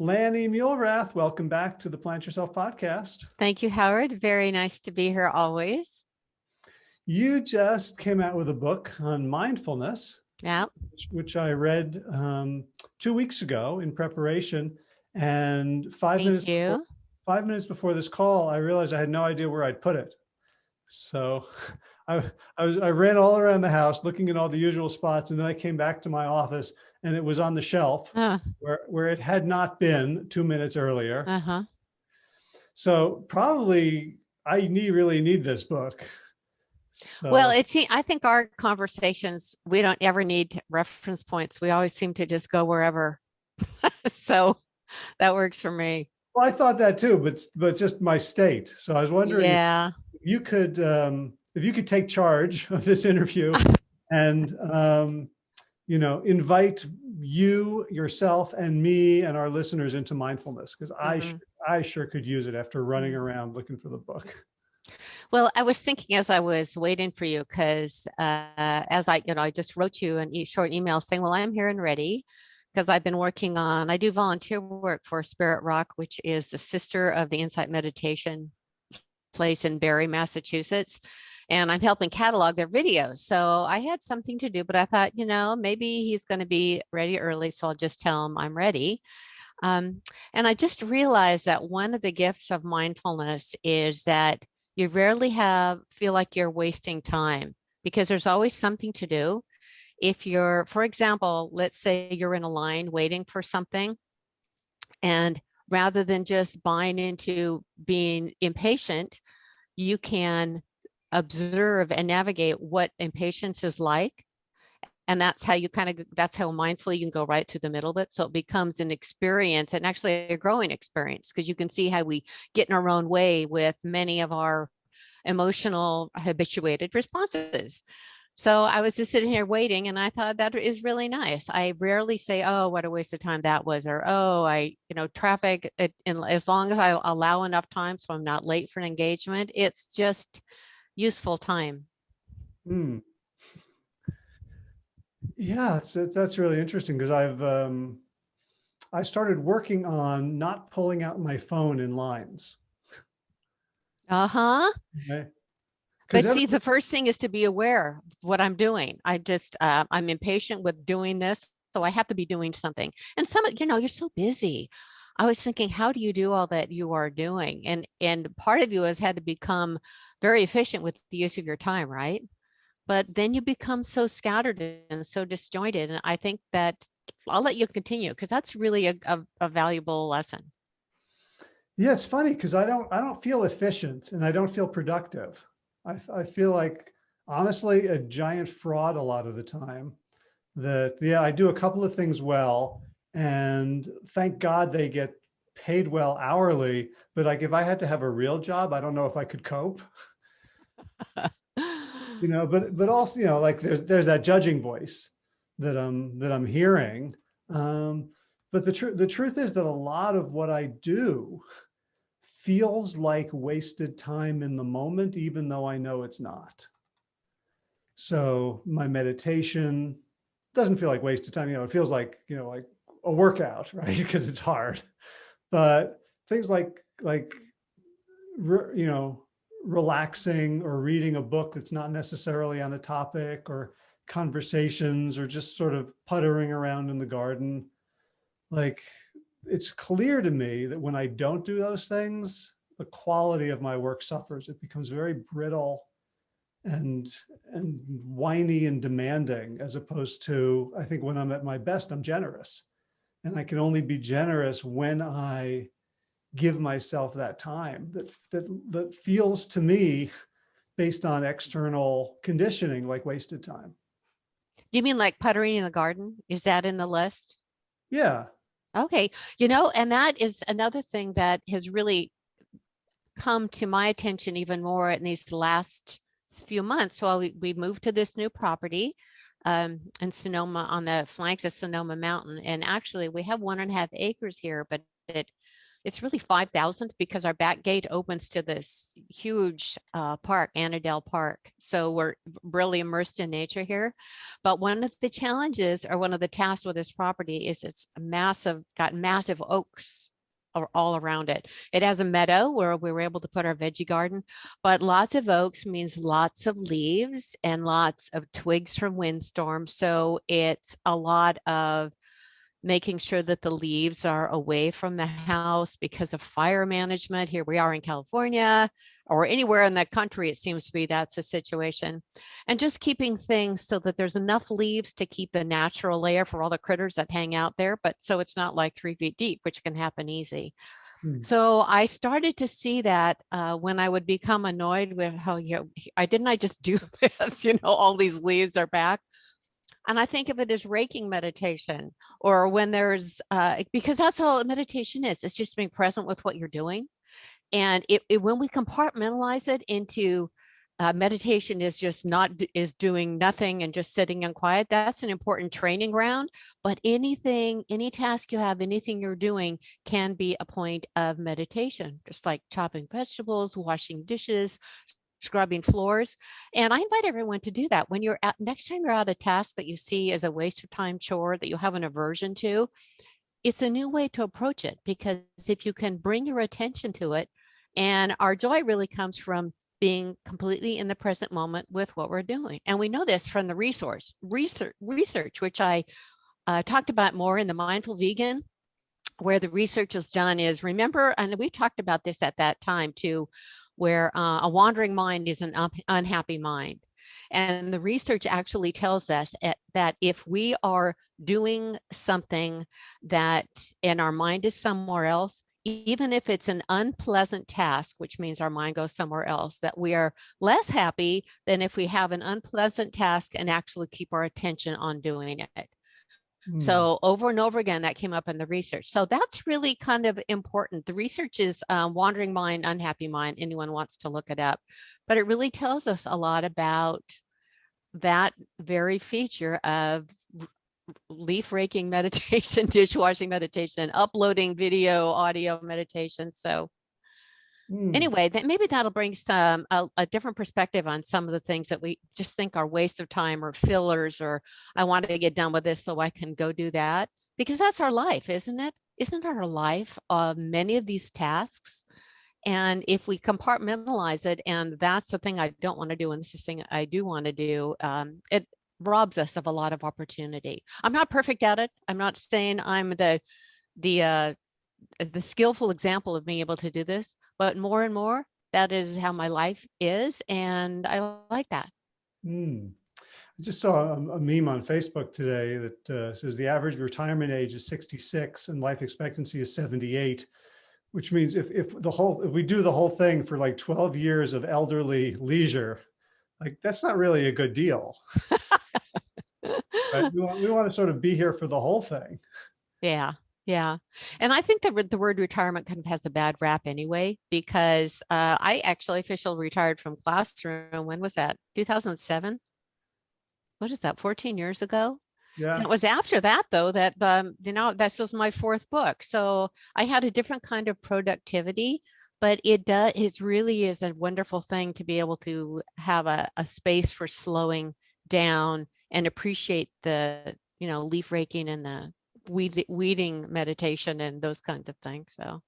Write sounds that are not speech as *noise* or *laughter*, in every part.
Lani Muelrath, welcome back to the Plant Yourself podcast. Thank you, Howard. Very nice to be here always. You just came out with a book on mindfulness. Yeah. Which, which I read um, two weeks ago in preparation. And five Thank minutes you. Before, five minutes before this call, I realized I had no idea where I'd put it. So *laughs* I, I was I ran all around the house looking in all the usual spots, and then I came back to my office and it was on the shelf Uh, where, where it had not been two minutes earlier. uh-huh. So probably I need really need this book. Well, So- it's, I think our conversations, we don't ever need reference points. We always seem to just go wherever. *laughs* So that works for me. well, I thought that too, but but just my state. So I was wondering Yeah. if you could um, if you could take charge of this interview *laughs* and um, you know invite you yourself and me and our listeners into mindfulness because I Mhm. sh- I sure could use it after running around looking for the book. Well, I was thinking as I was waiting for you, because uh, as I, you know, I just wrote you an e short email saying, well, I'm here and ready because I've been working on, I do volunteer work for Spirit Rock, which is the sister of the Insight Meditation place in Barre, Massachusetts. And I'm helping catalog their videos. So I had something to do, but I thought, you know, maybe he's going to be ready early. So I'll just tell him I'm ready. Um, and I just realized that one of the gifts of mindfulness is that you rarely have feel like you're wasting time because there's always something to do. If you're, for example, let's say you're in a line waiting for something and rather than just buying into being impatient, you can observe and navigate what impatience is like. And that's how you kind of, that's how mindfully you can go right through the middle of it. So it becomes an experience and actually a growing experience because you can see how we get in our own way with many of our emotional habituated responses. So I was just sitting here waiting and I thought that is really nice. I rarely say, oh, what a waste of time that was, or oh, I, you know, traffic, it, and as long as I allow enough time so I'm not late for an engagement, it's just useful time. Hmm. Yeah, that's really interesting because I've um, I started working on not pulling out my phone in lines. Uh-huh. Okay. But see, the first thing is to be aware of what I'm doing. I just, uh, I'm impatient with doing this, so I have to be doing something. And some, of- you know, you're so busy. I was thinking, how do you do all that you are doing? And and part of you has had to become very efficient with the use of your time, right? But then you become so scattered and so disjointed. And I think that I'll let you continue because that's really a, a, a valuable lesson. Yeah, it's funny because I don't I don't feel efficient and I don't feel productive. I, I feel like honestly a giant fraud a lot of the time. That yeah, I do a couple of things well, and thank God they get paid well hourly. But like if I had to have a real job, I don't know if I could cope. *laughs* You know, but but also you know like there's there's that judging voice that I'm that I'm hearing. Um, but the truth the truth is that a lot of what I do feels like wasted time in the moment, even though I know it's not. So my meditation doesn't feel like wasted time. You know, it feels like, you know, like a workout, *laughs* right? Because it's hard. But things like, like, you know, relaxing or reading a book that's not necessarily on a topic or conversations or just sort of puttering around in the garden, like it's clear to me that when I don't do those things, the quality of my work suffers. It becomes very brittle and and whiny and demanding as opposed to I think when I'm at my best, I'm generous. And I can only be generous when I give myself that time that that that feels to me based on external conditioning like wasted time. You mean like puttering in the garden? Is that in the list? Yeah. Okay, you know, and that is another thing that has really come to my attention even more in these last few months. While we, we moved to this new property um, in Sonoma on the flanks of Sonoma Mountain, and actually we have one and a half acres here, but it it's really 5,000 because our back gate opens to this huge uh, park, Annadel Park. So we're really immersed in nature here. But one of the challenges or one of the tasks with this property is it's massive, got massive oaks all around it. It has a meadow where we were able to put our veggie garden, but lots of oaks means lots of leaves and lots of twigs from windstorms. So it's a lot of making sure that the leaves are away from the house because of fire management. Here we are in California or anywhere in the country, it seems to be that's a situation. And just keeping things so that there's enough leaves to keep the natural layer for all the critters that hang out there, but so it's not like three feet deep, which can happen easy. Hmm. So I started to see that uh, when I would become annoyed with how, you know, I didn't I just do *laughs* this, you know, all these leaves are back. And I think of it as raking meditation or when there's, uh, because that's all meditation is. It's just being present with what you're doing. And it, it when we compartmentalize it into uh, meditation is just not is doing nothing and just sitting and quiet that's an important training ground but anything any task you have anything you're doing can be a point of meditation just like chopping vegetables washing dishes scrubbing floors. And I invite everyone to do that. When you're at, next time you're at a task that you see as a waste of time chore that you have an aversion to, it's a new way to approach it because if you can bring your attention to it, and our joy really comes from being completely in the present moment with what we're doing. And we know this from the resource research, research which I uh, talked about more in the Mindful Vegan, where the research is done is remember, and we talked about this at that time too, where uh, a wandering mind is an unhappy mind. And the research actually tells us at, that if we are doing something that and our mind is somewhere else, even if it's an unpleasant task, which means our mind goes somewhere else, that we are less happy than if we have an unpleasant task and actually keep our attention on doing it. Hmm. So over and over again, that came up in the research. So that's really kind of important. The research is um, wandering mind, unhappy mind. Anyone wants to look it up, but it really tells us a lot about that very feature of leaf raking *laughs* meditation, dishwashing meditation, uploading video, audio meditation. So Mm. Anyway, that maybe that'll bring some a, a, different perspective on some of the things that we just think are waste of time or fillers or I want to get done with this so I can go do that because that's our life, isn't it? Isn't our life uh, many of these tasks? And if we compartmentalize it, and that's the thing I don't want to do, and this is thing I do want to do, um, it robs us of a lot of opportunity. I'm not perfect at it. I'm not saying I'm the the uh, the skillful example of being able to do this, but more and more, that is how my life is. And I like that. Mm. I just saw a, a, meme on Facebook today that uh, says the average retirement age is 66 and life expectancy is 78, which means if, if the whole, if we do the whole thing for like 12 years of elderly leisure, like that's not really a good deal. *laughs* right? we, want, we want to sort of be here for the whole thing. Yeah. Yeah. And I think that the word retirement kind of has a bad rap anyway, because uh, I actually officially retired from classroom. When was that? 2007? What is that? 14 years ago? Yeah. And it was after that though, that, um, you know, that's was my fourth book. So I had a different kind of productivity, but it does, it really is a wonderful thing to be able to have a, a space for slowing down and appreciate the, you know, leaf raking and the weed, weeding meditation and those kinds of things. So.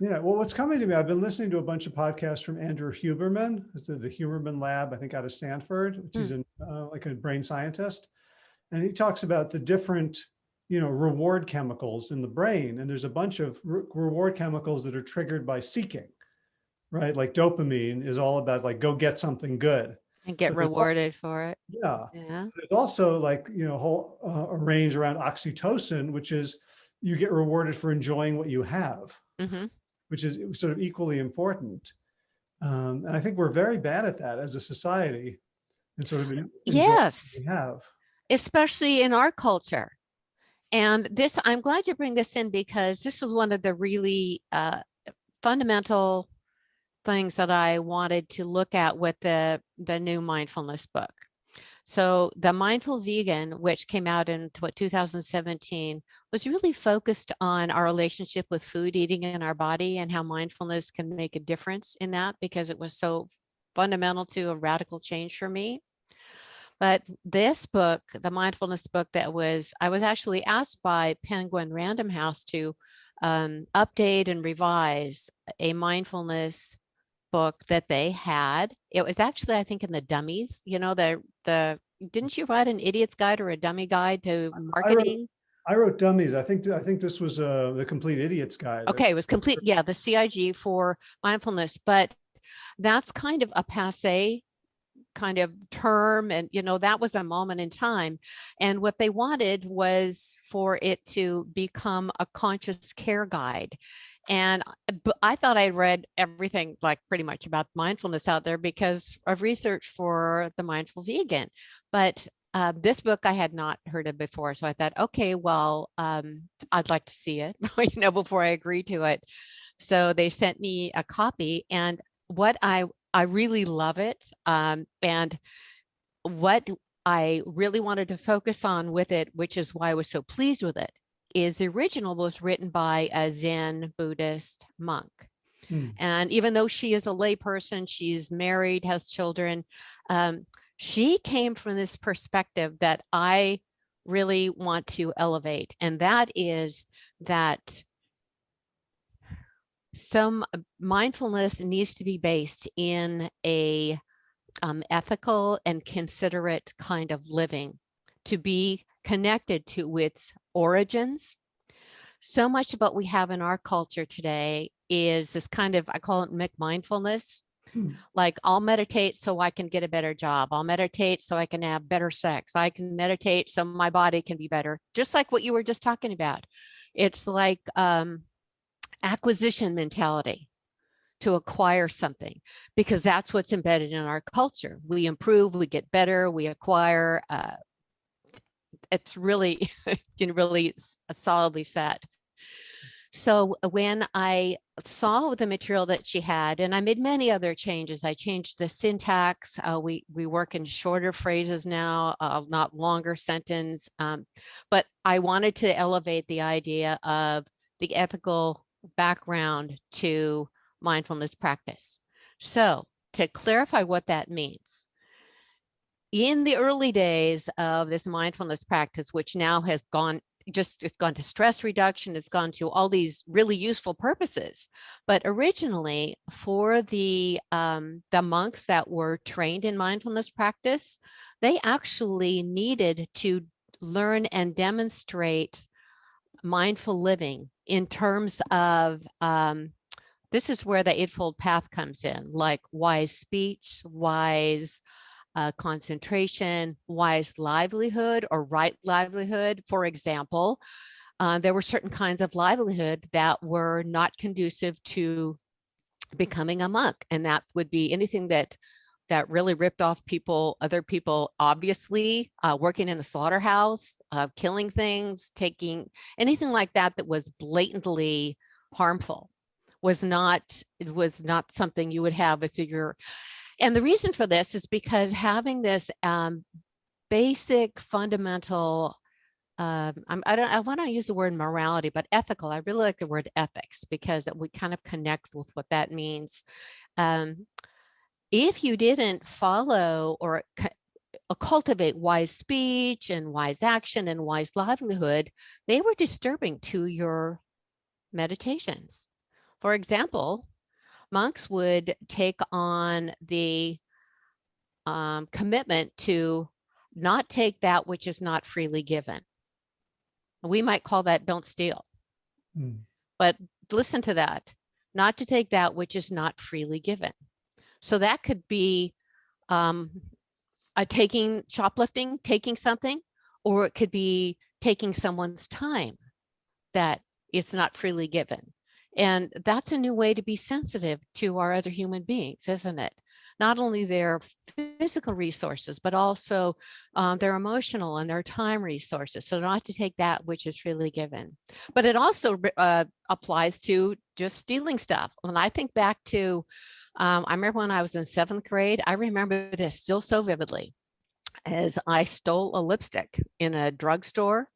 Yeah, well, what's coming to me, I've been listening to a bunch of podcasts from Andrew Huberman, the Huberman Lab, I think out of Stanford, which mm. is an, uh, like a brain scientist. And he talks about the different, you know, reward chemicals in the brain. And there's a bunch of re reward chemicals that are triggered by seeking, right? Like dopamine is all about like, go get something good and get rewarded for it. Yeah. Yeah. There's also like, you know, whole uh, a range around oxytocin, which is you get rewarded for enjoying what you have, mm -hmm. which is sort of equally important. Um, and I think we're very bad at that as a society and sort of yes we have especially in our culture and this i'm glad you bring this in because this was one of the really uh, fundamental things that I wanted to look at with the, the new mindfulness book. So the Mindful Vegan, which came out in what 2017, was really focused on our relationship with food, eating in our body, and how mindfulness can make a difference in that because it was so fundamental to a radical change for me. But this book, the mindfulness book that was, I was actually asked by Penguin Random House to um, update and revise a mindfulness book that they had. It was actually, I think, in the dummies, you know, the, the, didn't you write an idiot's guide or a dummy guide to marketing? I wrote dummies. I think, I think this was uh, the complete idiot's guide. Okay, it was complete. Yeah, the CIG for mindfulness, but that's kind of a passe kind of term and you know that was a moment in time and what they wanted was for it to become a conscious care guide and I thought I'd read everything like pretty much about mindfulness out there because of research for the mindful vegan. But uh, this book I had not heard of before. So I thought, okay, well, um, I'd like to see it, *laughs* you know, before I agree to it. So they sent me a copy and what I, I really love it. Um, and what I really wanted to focus on with it, which is why I was so pleased with it, is the original was written by a Zen Buddhist monk. Hmm. And even though she is a layperson, she's married, has children, um, she came from this perspective that I really want to elevate. And that is that some uh, mindfulness needs to be based in a um, ethical and considerate kind of living to be connected to its origins. So much of what we have in our culture today is this kind of, I call it McMindfulness. Hmm. Like I'll meditate so I can get a better job. I'll meditate so I can have better sex. I can meditate so my body can be better. Just like what you were just talking about. It's like um, acquisition mentality to acquire something because that's what's embedded in our culture. We improve, we get better, we acquire, uh, it's really, *laughs* can really solidly set. So uh, when I saw the material that she had, and I made many other changes, I changed the syntax. Uh, we we work in shorter phrases now, uh, not longer sentence. Um, but I wanted to elevate the idea of the ethical background to mindfulness practice. So to clarify what that means, in the early days of this mindfulness practice, which now has gone just it's gone to stress reduction, it's gone to all these really useful purposes. But originally for the um, the monks that were trained in mindfulness practice, they actually needed to learn and demonstrate mindful living in terms of um, this is where the Eightfold Path comes in, like wise speech, wise uh, concentration, wise livelihood or right livelihood. For example, uh, there were certain kinds of livelihood that were not conducive to becoming a monk. And that would be anything that that really ripped off people, other people, obviously uh, working in a slaughterhouse, uh, killing things, taking anything like that that was blatantly harmful was not it was not something you would have as your and the reason for this is because having this um, basic fundamental um, I don't I want to use the word morality, but ethical. I really like the word ethics because we kind of connect with what that means. Um, if you didn't follow or uh, cultivate wise speech and wise action and wise livelihood, they were disturbing to your meditations. For example, monks would take on the um, commitment to not take that which is not freely given. We might call that don't steal. Mm. But listen to that, not to take that which is not freely given. So that could be um, a taking shoplifting, taking something, or it could be taking someone's time that is not freely given. And that's a new way to be sensitive to our other human beings, isn't it? Not only their physical resources, but also um, their emotional and their time resources. So not to take that which is freely given. But it also uh, applies to just stealing stuff. When I think back to, um, I remember when I was in seventh grade, I remember this still so vividly. as I stole a lipstick in a drugstore.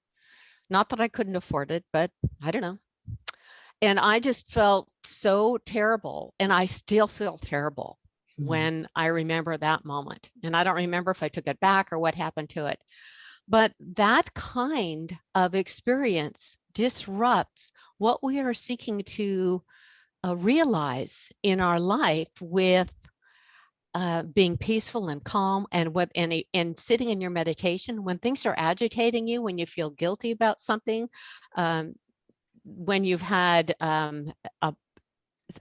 Not that I couldn't afford it, but I don't know. And I just felt so terrible. And I still feel terrible Mhm. when I remember that moment. And I don't remember if I took it back or what happened to it. But that kind of experience disrupts what we are seeking to uh, realize in our life with uh, being peaceful and calm and with and, and sitting in your meditation when things are agitating you, when you feel guilty about something, um, when you've had um, a,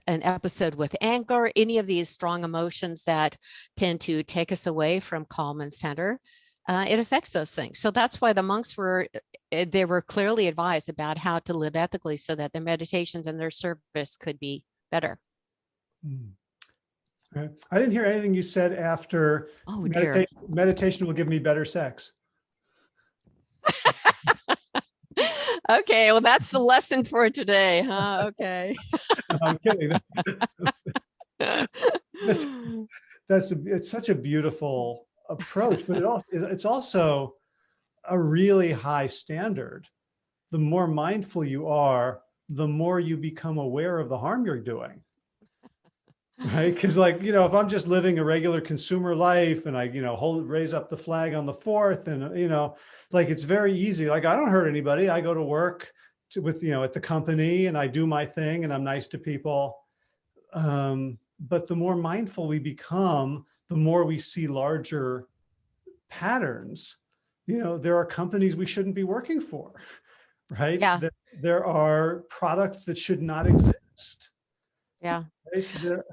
an episode with anger, any of these strong emotions that tend to take us away from calm and center, uh, it affects those things. So that's why the monks were, uh, they were clearly advised about how to live ethically so that their meditations and their service could be better. Mm. Right. I didn't hear anything you said after Oh dear. meditation, meditation will give me better sex. *laughs* Okay, well, that's the lesson for today, huh? Okay. *laughs* No, I'm kidding. *laughs* That's, a- it's such a beautiful approach, but it also, it's also a really high standard. The more mindful you are, the more you become aware of the harm you're doing. Right? Because like, you know, if I'm just living a regular consumer life and I, you know, hold, raise up the flag on the fourth and, you know, like it's very easy. Like I don't hurt anybody. I go to work to, with, you know, at the company and I do my thing and I'm nice to people. Um, but the more mindful we become, the more we see larger patterns. You know, there are companies we shouldn't be working for, *laughs* right? Yeah. There, there are products that should not exist. Yeah. right? There-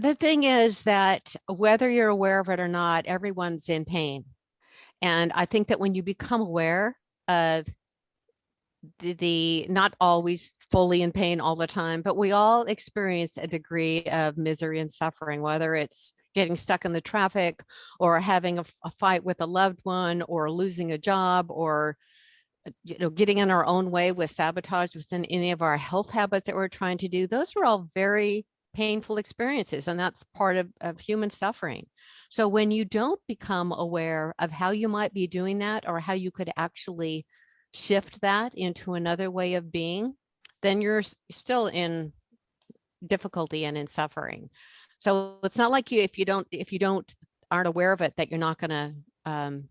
The thing is that whether you're aware of it or not, everyone's in pain. And I think that when you become aware of the, the not always fully in pain all the time, but we all experience a degree of misery and suffering, whether it's getting stuck in the traffic or having a fight with a loved one or losing a job or uh, you know getting in our own way with sabotage within any of our health habits that we're trying to do those are all very painful experiences and that's part of, of human suffering. So when you don't become aware of how you might be doing that or how you could actually shift that into another way of being then you're still in difficulty and in suffering. So it's not like you if you don't if you don't aren't aware of it that you're not going to um,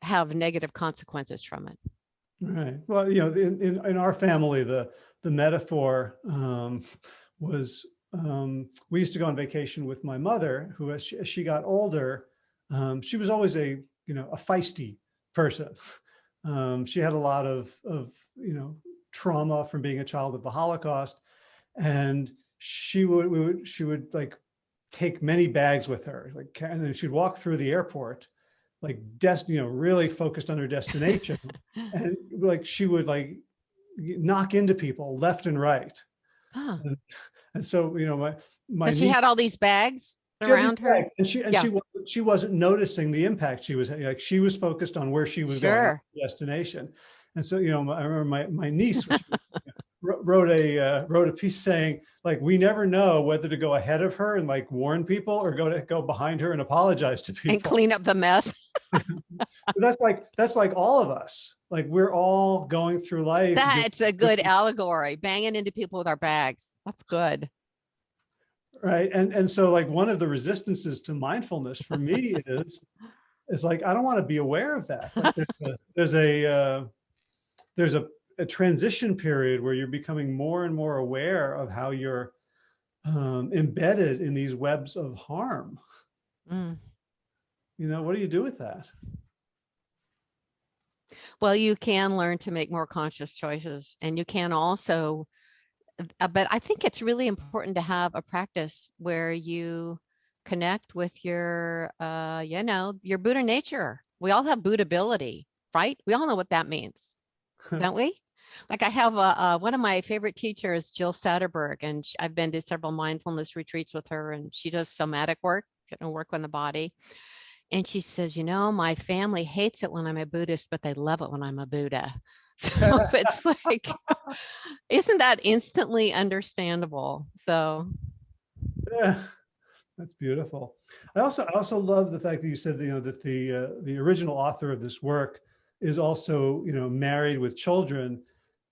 have negative consequences from it. Right. Well, you know, in, in, in our family, the, the metaphor um, was, um, we used to go on vacation with my mother, who as she, as she got older, um, she was always a, you know, a feisty person. *laughs* Um, she had a lot of, of, you know, trauma from being a child of the Holocaust. And she would, we would, she would like take many bags with her, like, and then she'd walk through the airport, like, des- you know, really focused on her destination *laughs* and like she would like knock into people left and right. oh, And so, you know, my, my but she had all these bags she had these around her bags, And she, and Yeah. she, wasn't- she wasn't noticing the impact she was, like, she was focused on where she was going, Sure. destination. And so, you know, my- I remember my, my niece which *laughs* wrote a, uh, wrote a piece saying, like, we never know whether to go ahead of her and like warn people or go to go behind her and apologize to people. and clean up the mess That's like, that's like all of us. Like, we're all going through life. that's a good allegory banging into people with our bags that's good Right. And, and so like one of the resistances to mindfulness for me is, is like, I don't want to be aware of that. Like, there's a, there's a, uh, there's a, a transition period where you're becoming more and more aware of how you're um, embedded in these webs of harm. Mm. You know, what do you do with that? well you can learn to make more conscious choices and you can also uh, but i think it's really important to have a practice where you connect with your uh you know your buddha nature we all have buddha ability right we all know what that means *laughs* don't we? Like I have a, uh one of my favorite teachers, Jill Satterberg, and I've been to several mindfulness retreats with her, and she does somatic work, you know, work on the body. And she says, you know, my family hates it when I'm a Buddhist, but they love it when I'm a Buddha. *laughs* So *laughs* it's like, isn't that instantly understandable? So Yeah. That's beautiful. I also, I also love the fact that you said, that, you know, that the, uh, the original author of this work is also, you know, married with children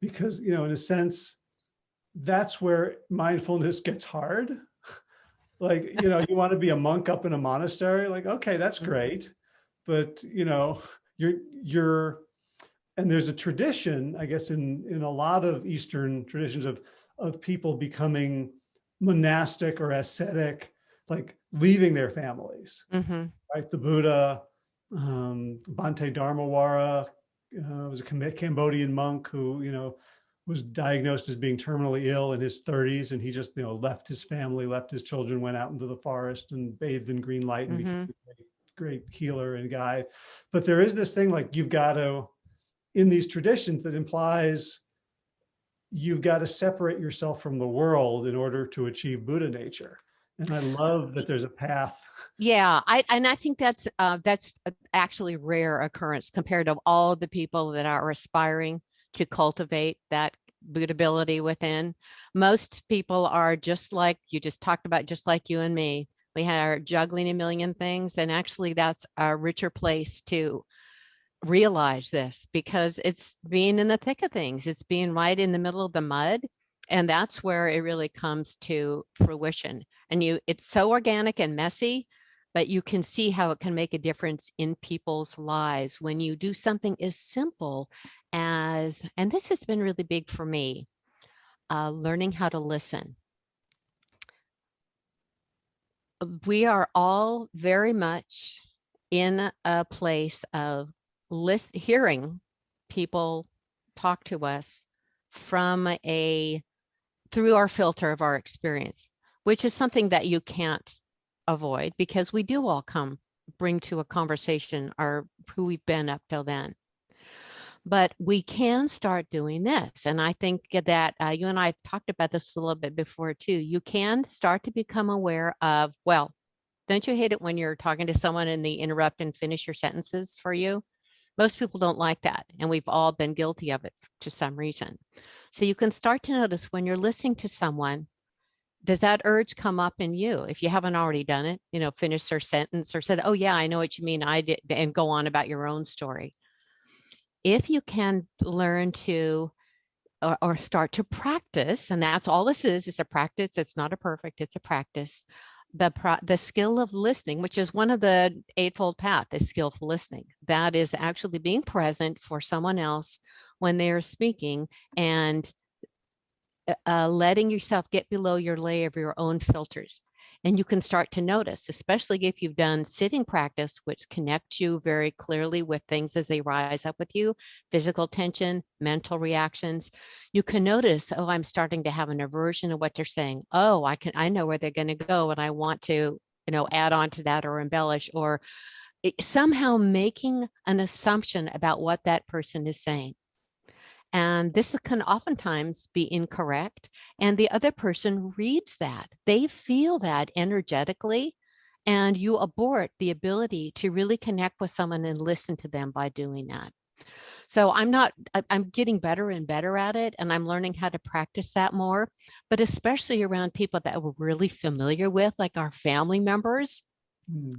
because, you know, in a sense, that's where mindfulness gets hard. Like, you know, you want to be a monk up in a monastery, like, okay, that's Mhm. great. But, you know, you're, you're, and there's a tradition, I guess, in, in a lot of Eastern traditions of, of people becoming monastic or ascetic, like leaving their families, hmm right? The Buddha, um, Bhante Dharmawara uh, was a Cam- Cambodian monk who, you know, was diagnosed as being terminally ill in his 30s, and he just, you know, left his family, left his children, went out into the forest and bathed in green light and became a great, great healer and guide. But there is this thing like you've got to, in these traditions, that implies you've got to separate yourself from the world in order to achieve Buddha nature. And I love that there's a path. Yeah, I and I think that's uh, that's actually rare occurrence compared to all the people that are aspiring to cultivate that buddha ability within. Most people are just like you just talked about, just like you and me. We are juggling a million things, and actually, that's a richer place to realize this because it's being in the thick of things. It's being right in the middle of the mud. And that's where it really comes to fruition. And you, it's so organic and messy, but you can see how it can make a difference in people's lives when you do something as simple as, and this has been really big for me, uh, learning how to listen. We are all very much in a place of list, hearing people talk to us from a through our filter of our experience, which is something that you can't avoid because we do all come bring to a conversation our who we've been up till then. But we can start doing this. And I think that uh, you and I talked about this a little bit before too. You can start to become aware of, well, don't you hate it when you're talking to someone and they interrupt and finish your sentences for you? Most people don't like that. And we've all been guilty of it to some reason. So you can start to notice when you're listening to someone, does that urge come up in you? If you haven't already done it, you know, finish their sentence or said, oh yeah, I know what you mean. I did, and go on about your own story. If you can learn to or, or start to practice, and that's all this is it's a practice. It's not a perfect, it's a practice. The, pro- the skill of listening, which is one of the eightfold path, is skillful listening. That is actually being present for someone else when they are speaking and uh, uh, letting yourself get below your layer of your own filters. And you can start to notice, especially if you've done sitting practice, which connects you very clearly with things as they rise up with you, physical tension, mental reactions. You can notice, oh, I'm starting to have an aversion to what they're saying. Oh, I can, I know where they're going to go, and I want to, you know, add on to that or embellish or somehow making an assumption about what that person is saying. And this can oftentimes be incorrect. And the other person reads that. They feel that energetically. And you abort the ability to really connect with someone and listen to them by doing that. So I'm not, I'm getting better and better at it. And I'm learning how to practice that more, but especially around people that we're really familiar with, like our family members. Hmm.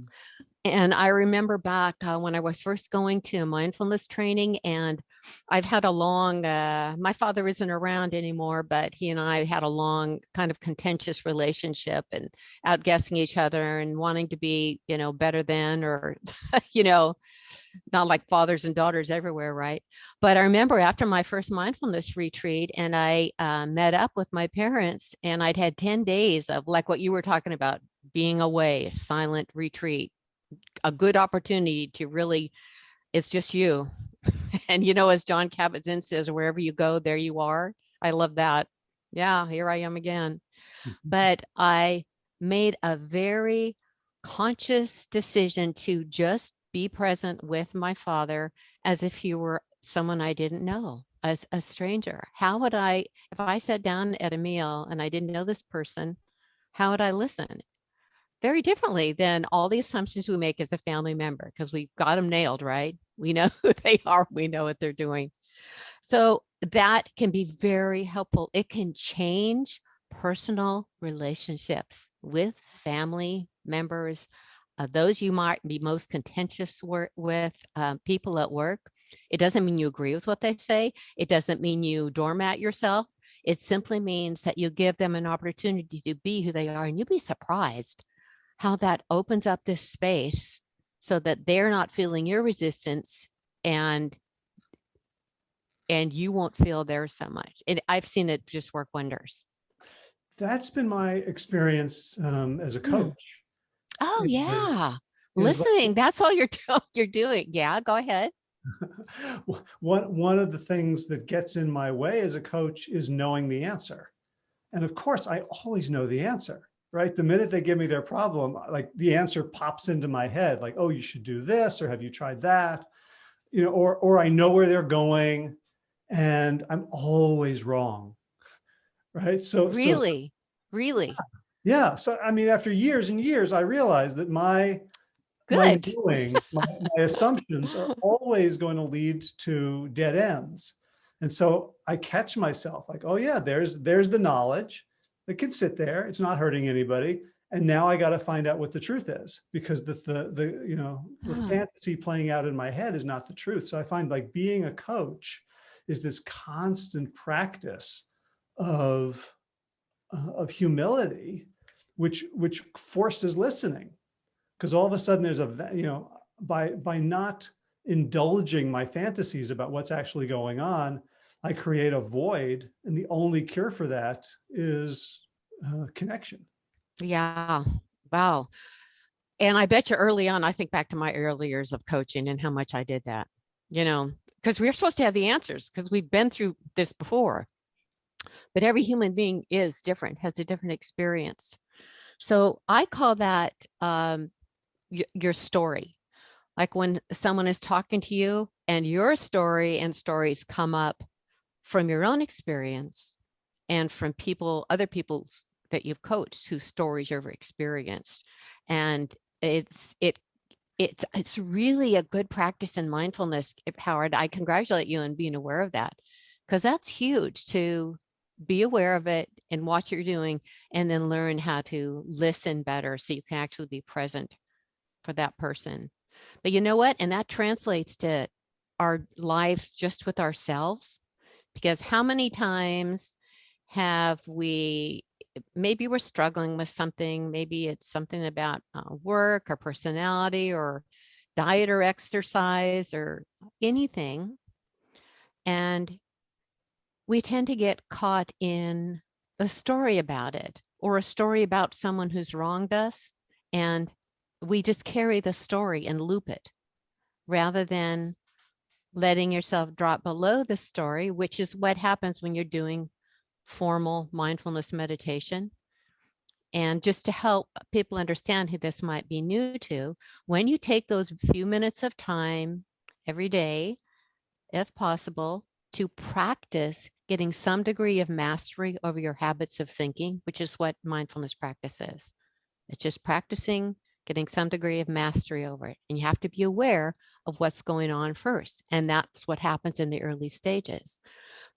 And I remember back uh, when I was first going to mindfulness training, and I've had a long, uh, my father isn't around anymore, but he and I had a long kind of contentious relationship and outguessing each other and wanting to be, you know, better than, or, *laughs* you know, not like fathers and daughters everywhere, right? But I remember after my first mindfulness retreat, and I uh, met up with my parents, and I'd had 10 days of like what you were talking about being away, a silent retreat, a good opportunity to really, it's just you. *laughs* and you know, as Jon Kabat-Zinn says, wherever you go, there you are. I love that. Yeah, here I am again. *laughs* But I made a very conscious decision to just be present with my father as if he were someone I didn't know, as a stranger. How would I, if I sat down at a meal and I didn't know this person, how would I listen? Very differently than all the assumptions we make as a family member, because we've got them nailed, right? We know *laughs* who they are, we know what they're doing. So that can be very helpful. It can change personal relationships with family members, uh, those you might be most contentious with, um, people at work. It doesn't mean you agree with what they say. It doesn't mean you doormat yourself. It simply means that you give them an opportunity to be who they are, and you'll be surprised how that opens up this space so that they're not feeling your resistance and and you won't feel there so much. It, I've seen it just work wonders. That's been my experience um, as a Mm. coach. Oh yeah, like- listening. That's all you're *laughs* you're doing. Yeah, go ahead. *laughs* one one of the things that gets in my way as a coach is knowing the answer and of course i always know the answer right? The minute they give me their problem like the answer pops into my head like oh you should do this or have you tried that? You know or or i know where they're going and i'm always wrong right? So so- Really, really? Yeah. So i mean after years and years i realized that my my doing, my, my *laughs* assumptions are always going to lead to dead ends. And so I catch myself like, oh yeah, there's there's the knowledge that can sit there. It's not hurting anybody. And now I got to find out what the truth is because the the the you know the Ah. fantasy playing out in my head is not the truth. So I find like being a coach is this constant practice of uh, of humility, which which forces listening because all of a sudden there's a you know by by not indulging my fantasies about what's actually going on i create a void and the only cure for that is uh, connection Yeah. Wow. And I bet you early on, I think back to my early years of coaching and how much I did that, you know, because we're supposed to have the answers because we've been through this before. But every human being is different, has a different experience. So I call that um, your story. Like when someone is talking to you and your story and stories come up from your own experience and from people, other people that you've coached whose stories you've experienced. And it's it it's it's really a good practice in mindfulness, Howard. I congratulate you on being aware of that because that's huge to be aware of it and watch what you're doing and then learn how to listen better so you can actually be present for that person. But you know what? And that translates to our lives just with ourselves. Because how many times have we, maybe we're struggling with something, maybe it's something about uh, work or personality or diet or exercise or anything. And we tend to get caught in a story about it or a story about someone who's wronged us. And we just carry the story and loop it rather than letting yourself drop below the story, which is what happens when you're doing formal mindfulness meditation. And just to help people understand who this might be new to, when you take those few minutes of time every day, if possible, to practice getting some degree of mastery over your habits of thinking, which is what mindfulness practice is. It's just practicing getting some degree of mastery over it. And you have to be aware of what's going on first. And that's what happens in the early stages.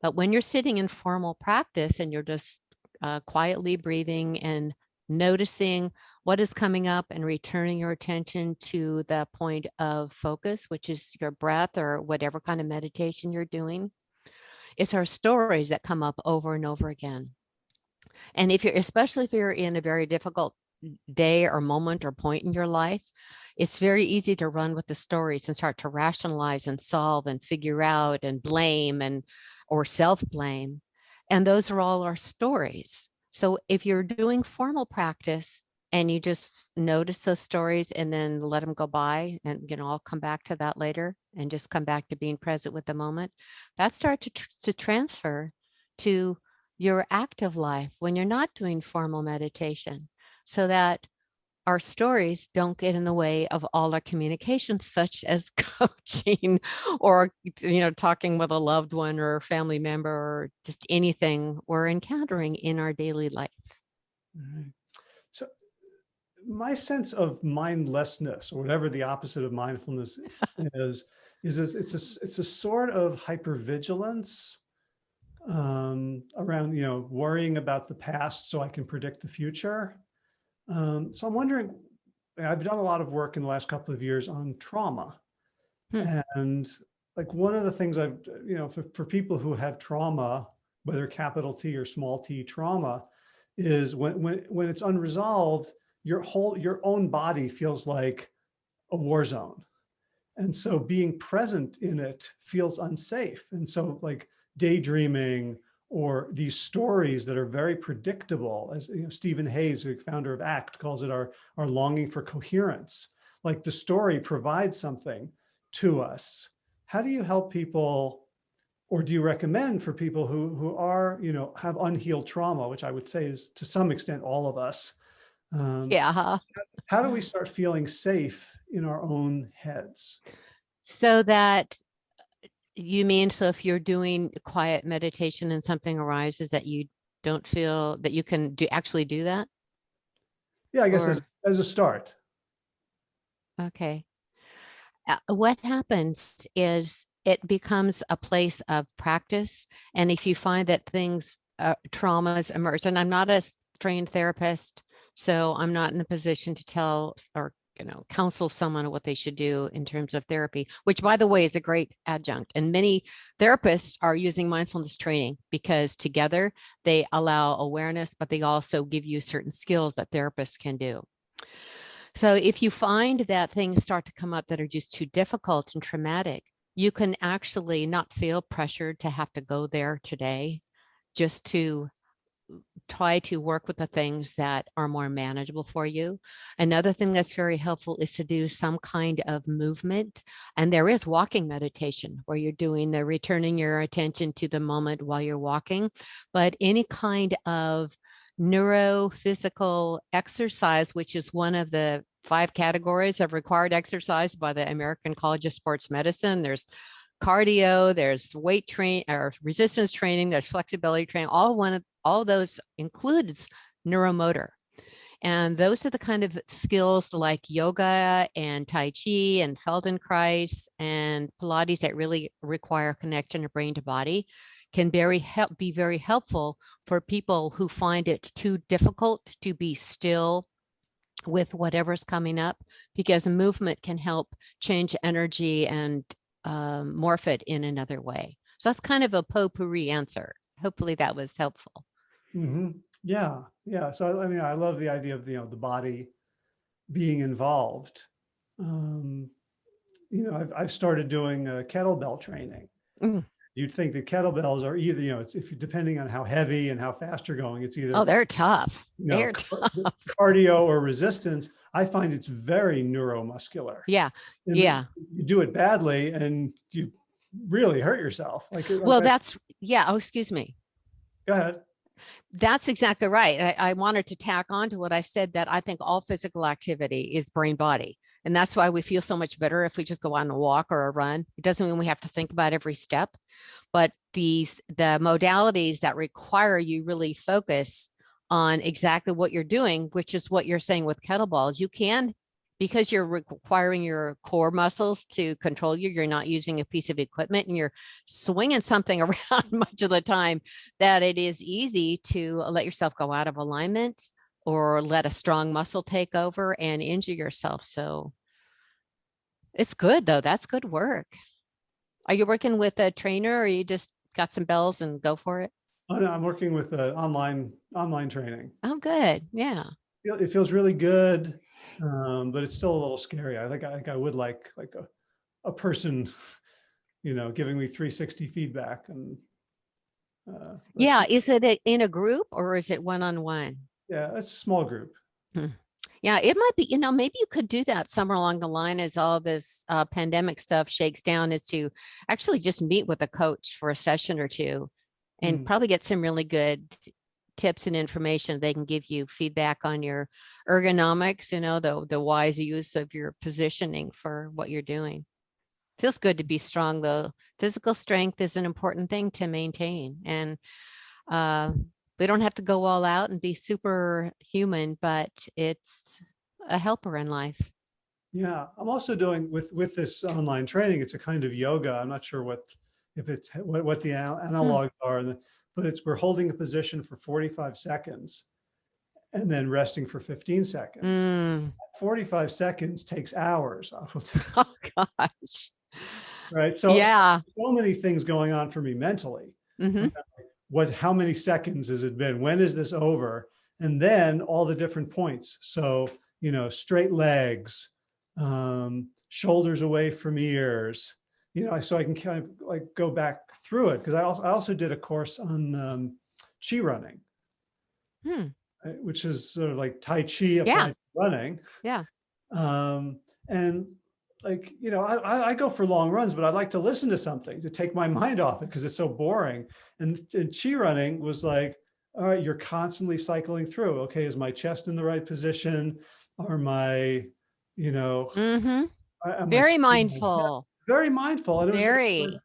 But when you're sitting in formal practice and you're just uh, quietly breathing and noticing what is coming up and returning your attention to the point of focus, which is your breath or whatever kind of meditation you're doing, it's our stories that come up over and over again. And if you're, especially if you're in a very difficult day or moment or point in your life, it's very easy to run with the stories and start to rationalize and solve and figure out and blame and or self-blame. And those are all our stories. So if you're doing formal practice and you just notice those stories and then let them go by and you know I'll come back to that later and just come back to being present with the moment, that starts to, to transfer to your active life when you're not doing formal meditation so that our stories don't get in the way of all our communications such as *laughs* coaching or you know talking with a loved one or a family member or just anything we're encountering in our daily life Right. So my sense of mindlessness or whatever the opposite of mindfulness *laughs* is, is this, it's a, it's a sort of hypervigilance um, around, you know, worrying about the past so I can predict the future. Um, so I'm wondering, I've done a lot of work in the last couple of years on trauma. Hmm. And like one of the things I've, you know, for, for people who have trauma, whether capital T or small t trauma, is when, when, when it's unresolved, your whole, your own body feels like a war zone. And so being present in it feels unsafe. And so like daydreaming or these stories that are very predictable, as you know, Steven Hayes, the founder of ACT, calls it our, our longing for coherence. Like the story provides something to us. How do you help people or do you recommend for people who, who are, you know, have unhealed trauma, which I would say is to some extent all of us. Um, Yeah. huh? How do we start feeling safe in our own heads? So that you mean, so if you're doing quiet meditation and something arises that you don't feel that you can do actually do that? Yeah, I guess Or- as, as a start. Okay. Uh, what happens is it becomes a place of practice. And if you find that things, uh, traumas emerge, and I'm not a trained therapist, so I'm not in a position to tell or, you know, counsel someone what they should do in terms of therapy, which by the way is a great adjunct. And many therapists are using mindfulness training because together they allow awareness, but they also give you certain skills that therapists can do. So if you find that things start to come up that are just too difficult and traumatic, you can actually not feel pressured to have to go there today, just to try to work with the things that are more manageable for you. Another thing that's very helpful is to do some kind of movement. And there is walking meditation where you're doing the returning your attention to the moment while you're walking, but any kind of neurophysical exercise, which is one of the five categories of required exercise by the American College of Sports Medicine. There's cardio, there's weight train or resistance training, there's flexibility training. All one of all those includes neuromotor. And those are the kind of skills like yoga and Tai Chi and Feldenkrais and Pilates that really require connection of brain to body can very help be very helpful for people who find it too difficult to be still with whatever's coming up because movement can help change energy and um, morph it in another way. So that's kind of a potpourri answer. Hopefully that was helpful. hmm Yeah, yeah. So I mean, I love the idea of you know the body being involved. Um, you know, I've I've started doing uh, kettlebell training. Mm. You'd think that kettlebells are either you know it's if you depending on how heavy and how fast you're going, it's either Oh, they're tough. you know, they're car- cardio or resistance. I find it's very neuromuscular. Yeah. And Yeah. You do it badly and you really hurt yourself. Like, Well, I- that's, yeah. Oh, excuse me. go ahead. That's exactly right. I, I wanted to tack on to what I said that I think all physical activity is brain body. And that's why we feel so much better if we just go on a walk or a run. It doesn't mean we have to think about every step, but these the modalities that require you really focus on exactly what you're doing, which is what you're saying with kettlebells. You can, because you're requiring your core muscles to control you, you're not using a piece of equipment and you're swinging something *laughs* around much of the time that it is easy to let yourself go out of alignment or let a strong muscle take over and injure yourself. So it's good though. That's good work. Are you working with a trainer or you just got some bells and go for it? Oh, no, I'm working with uh, online online training. Oh, good. Yeah. It feels really good, um, but it's still a little scary. I think I think I would like like a a person, *laughs* you know, giving me 360 feedback and. Uh, Yeah. Is it in a group or is it one on one? Yeah, it's a small group. Yeah, it might be, you know, maybe you could do that somewhere along the line as all this uh, pandemic stuff shakes down is to actually just meet with a coach for a session or two and Mm. probably get some really good tips and information. They can give you feedback on your ergonomics, you know, the, the wise use of your positioning for what you're doing. Feels good to be strong though. Physical strength is an important thing to maintain and uh, we don't have to go all out and be superhuman, but it's a helper in life. Yeah, I'm also doing with with this online training. It's a kind of yoga. I'm not sure what if it's what, what the anal- analogs are, but it's we're holding a position for 45 seconds, and then resting for 15 seconds. Mm. 45 seconds takes hours off *laughs* of *laughs* Oh, gosh. right? So, Yeah. so many things going on for me mentally. hmm What, how many seconds has it been? When is this over? And then all the different points. So, you know, straight legs, um, shoulders away from ears, you know, so I can kind of like go back through it. Cause I also, I also did a course on, um, chi running, Hmm. which is sort of like Tai Chi applied to running. Yeah. Um, and like, you know, I, I- go for long runs, but I like to listen to something to take my *laughs* mind off it because it's so boring. And, and chi running was like, all right, you're constantly cycling through. Okay, is my chest in the right position? Are my, you know, hmm I- Very mindful. very mindful. And it was, Very.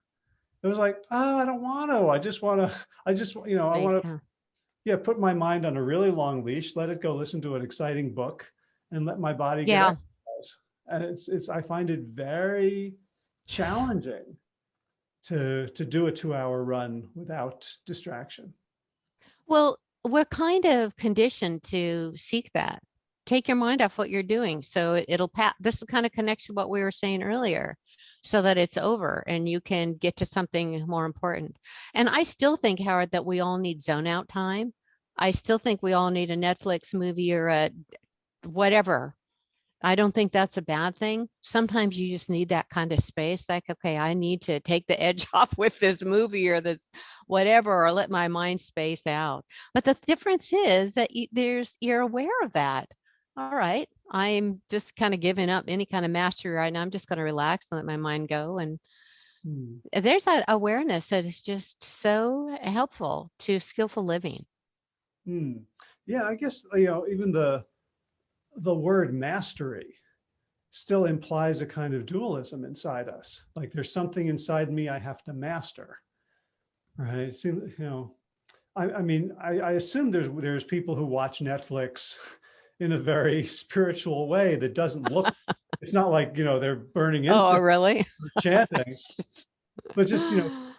it was like, oh, I don't want to. I just want to, *laughs* I just, you know, I want to yeah, put my mind on a really long leash, let it go listen to an exciting book and let my body get Yeah. exercise. And it's, it's, I find it very challenging to, to do a two hour run without distraction. Well, we're kind of conditioned to seek that. Take your mind off what you're doing. So it- it'll pass. this is kind of connects to what we were saying earlier, so that it's over and you can get to something more important. And I still think, Howard, that we all need zone out time. I still think we all need a Netflix movie or a whatever. I don't think that's a bad thing. Sometimes you just need that kind of space. Like, okay, I need to take the edge *laughs* off with this movie or this whatever, or let my mind space out. But the difference is that you, there's you're aware of that. All right, I'm just kind of giving up any kind of mastery right now. I'm just going to relax and let my mind go. And Hmm. there's that awareness that is just so helpful to skillful living. Hmm. Yeah, I guess, you know, even the, the word mastery still implies a kind of dualism inside us. Like there's something inside me I have to master. Right. It seems, you know, I, I mean, I, I assume there's, there's people who watch Netflix *laughs* in a very spiritual way that doesn't look, it's not like, you know, they're burning *laughs* oh, incense. Oh, really? chanting, *laughs* but just, you know,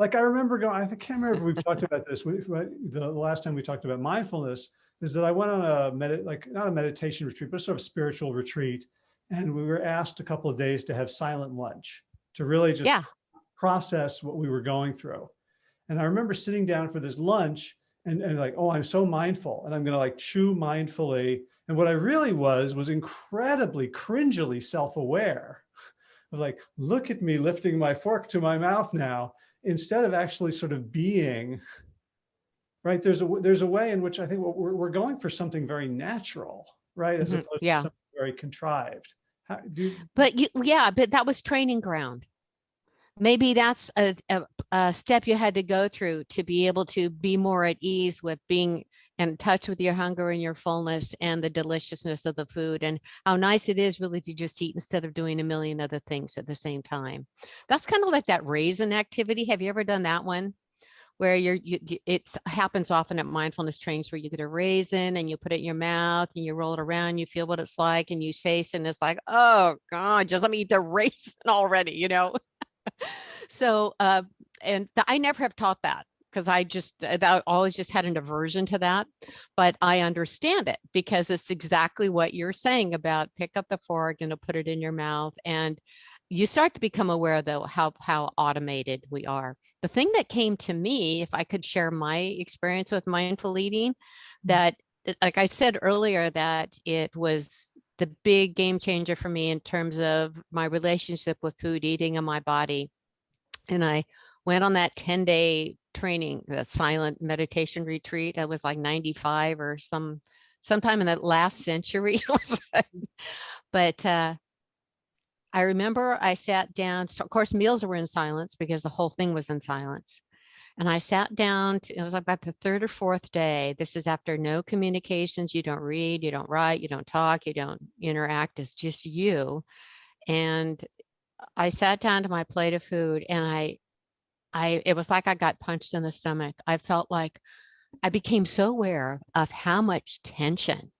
like I remember going, I can't remember if we've talked about this. We, the last time we talked about mindfulness is that I went on a medit, like not a meditation retreat, but sort of spiritual retreat. And we were asked a couple of days to have silent lunch to really just Yeah. process what we were going through. And I remember sitting down for this lunch and, and like, oh, I'm so mindful and I'm going to like chew mindfully. And what I really was, was incredibly cringily self-aware of like, look at me lifting my fork to my mouth now, instead of actually sort of being, right? There's a, there's a way in which I think we're, we're going for something very natural, right? As Mhm, opposed yeah. to something very contrived. How, you, But you, yeah, but that was training ground. Maybe that's a, a, a step you had to go through to be able to be more at ease with being in touch with your hunger and your fullness and the deliciousness of the food and how nice it is really to just eat instead of doing a million other things at the same time. That's kind of like that raisin activity. Have you ever done that one? Where you're, you, it happens often at mindfulness trainings where you get a raisin and you put it in your mouth and you roll it around, you feel what it's like and you taste and it's like, oh God, just let me eat the *laughs* raisin already, you know? *laughs* so, uh, and th- I never have taught that because I just, uh, that always just had an aversion to that, but I understand it because it's exactly what you're saying about pick up the fork and put it in your mouth and you start to become aware though how how automated we are. The thing that came to me if i could share my experience with mindful eating that that- like i said earlier that it was the big game changer for me in terms of my relationship with food eating and my body and i went on that 10 day training the silent meditation retreat i was like 95 or some sometime in that last century *laughs* but uh I remember I sat down, so of course, meals were in silence because the whole thing was in silence. And I sat down, to, it was about the third or fourth day. This is after no communications. You don't read, you don't write, you don't talk, you don't interact. It's just you. And I sat down to my plate of food and I, I, it was like I got punched in the stomach. I felt like I became so aware of how much tension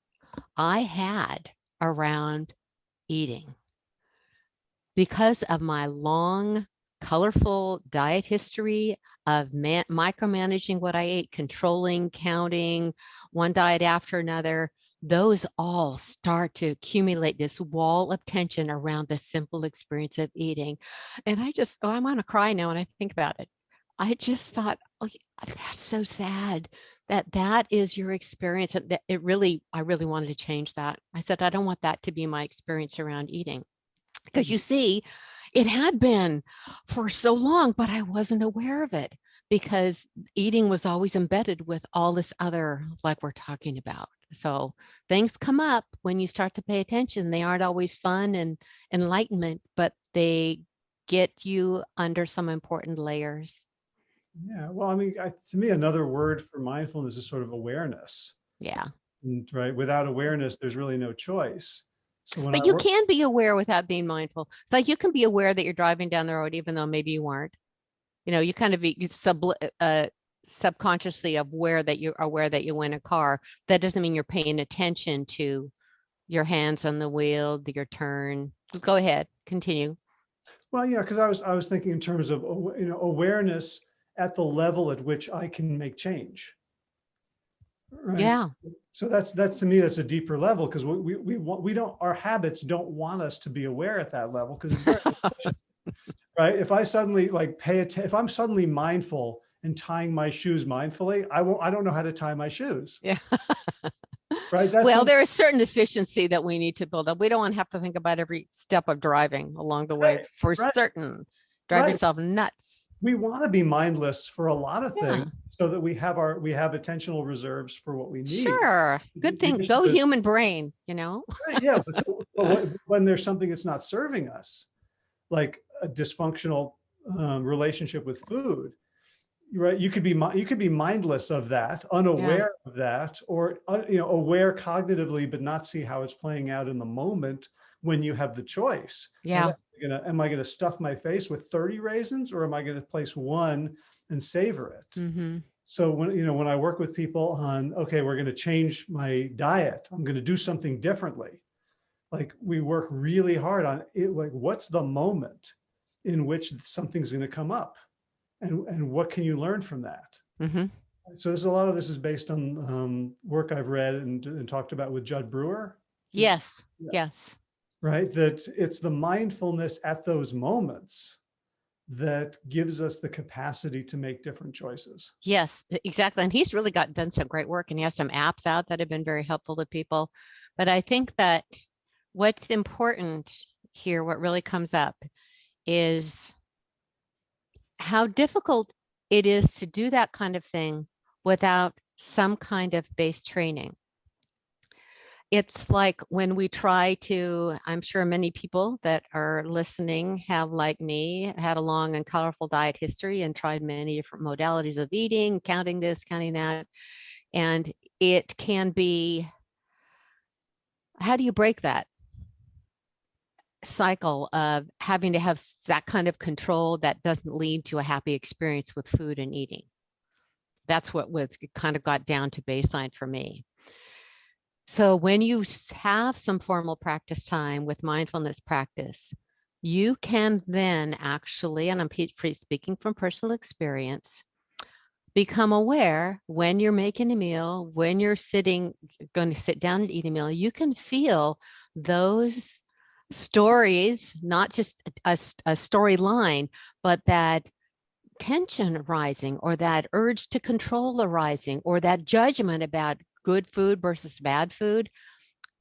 I had around eating because of my long colorful diet history of man- micromanaging what I ate, controlling, counting, one diet after another, those all start to accumulate this wall of tension around the simple experience of eating. And I just, oh, I'm going to cry now when I think about it. I just thought, oh, that's so sad that that is your experience. And that it really, I really wanted to change that. I said, I don't want that to be my experience around eating. Because you mm-hmm. see, it had been for so long, but I wasn't aware of it because eating was always embedded with all this other, like we're talking about. So things come up when you start to pay attention. They aren't always fun and enlightenment, but they get you under some important layers. Yeah, well, I mean, I, to me, another word for mindfulness is sort of awareness. Yeah. And, right, without awareness, there's really no choice. So when But I you can be aware without being mindful. It's like you can be aware that you're driving down the road, even though maybe you weren't. You know, you kind of be sub uh, subconsciously aware that you're aware that you in a car. That doesn't mean you're paying attention to your hands on the wheel, your turn. Go ahead, continue. Well, yeah, because I was I was thinking in terms of you know awareness at the level at which I can make change. Right? Yeah. So- So that's that's to me that's a deeper level because we we we want we don't our habits don't want us to be aware at that level because *laughs* right if I suddenly like pay attention if I'm suddenly mindful and tying my shoes mindfully I won't I don't know how to tie my shoes Yeah. *laughs* right that's well, there is certain efficiency that we need to build up. We don't want to have to think about every step of driving along the way Right, for right. certain. Drive Right. yourself nuts. we want to be mindless for a lot of Yeah. things so that we have our we have attentional reserves for what we need Sure. Good thing. Go to- human brain, you know? Right, yeah, but, so- *laughs* but when- when there's something that's not serving us, like a dysfunctional um, relationship with food, right? You could be you could be mindless of that, unaware of that, or uh, you know aware cognitively, but not see how it's playing out in the moment when you have the choice. Yeah. Am I gonna am I gonna stuff my face with 30 raisins, or am I gonna place one and savor it? hmm So when, you know, when I work with people on, okay, we're going to change my diet, I'm going to do something differently. Like we work really hard on it, like what's the moment in which something's going to come up and, and what can you learn from that? hmm So there's a lot of this is based on um, work I've read and, and talked about with Jud Brewer, Yes. Yeah. Yes. right? That it's the mindfulness at those moments that gives us the capacity to make different choices. Yes, exactly. And he's really got done some great work and he has some apps out that have been very helpful to people. But I think that what's important here, what really comes up is how difficult it is to do that kind of thing without some kind of base training. It's like when we try to, I'm sure many people that are listening have, like me, had a long and colorful diet history and tried many different modalities of eating, counting this, counting that. And it can be, how do you break that cycle of having to have that kind of control that doesn't lead to a happy experience with food and eating? That's what was kind of got down to baseline for me. So when you have some formal practice time with mindfulness practice, you can then actually, and I'm pe- speaking from personal experience, become aware when you're making a meal, when you're sitting, going to sit down and eat a meal, you can feel those stories, not just a storyline, but that tension arising or that urge to control arising or that judgment about good food versus bad food.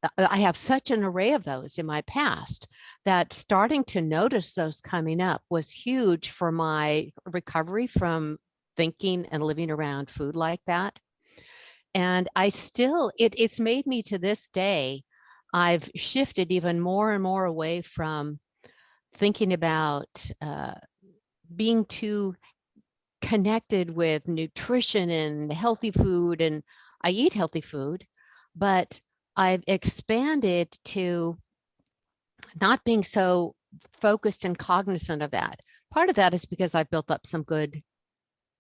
Uh, I have such an array of those in my past that starting to notice those coming up was huge for my recovery from thinking and living around food like that. And I still, it, it's made me to this day, I've shifted even more and more away from thinking about uh, being too connected with nutrition and healthy food. And I eat healthy food, but I've expanded to not being so focused and cognizant of that. Part of that is because I've built up some good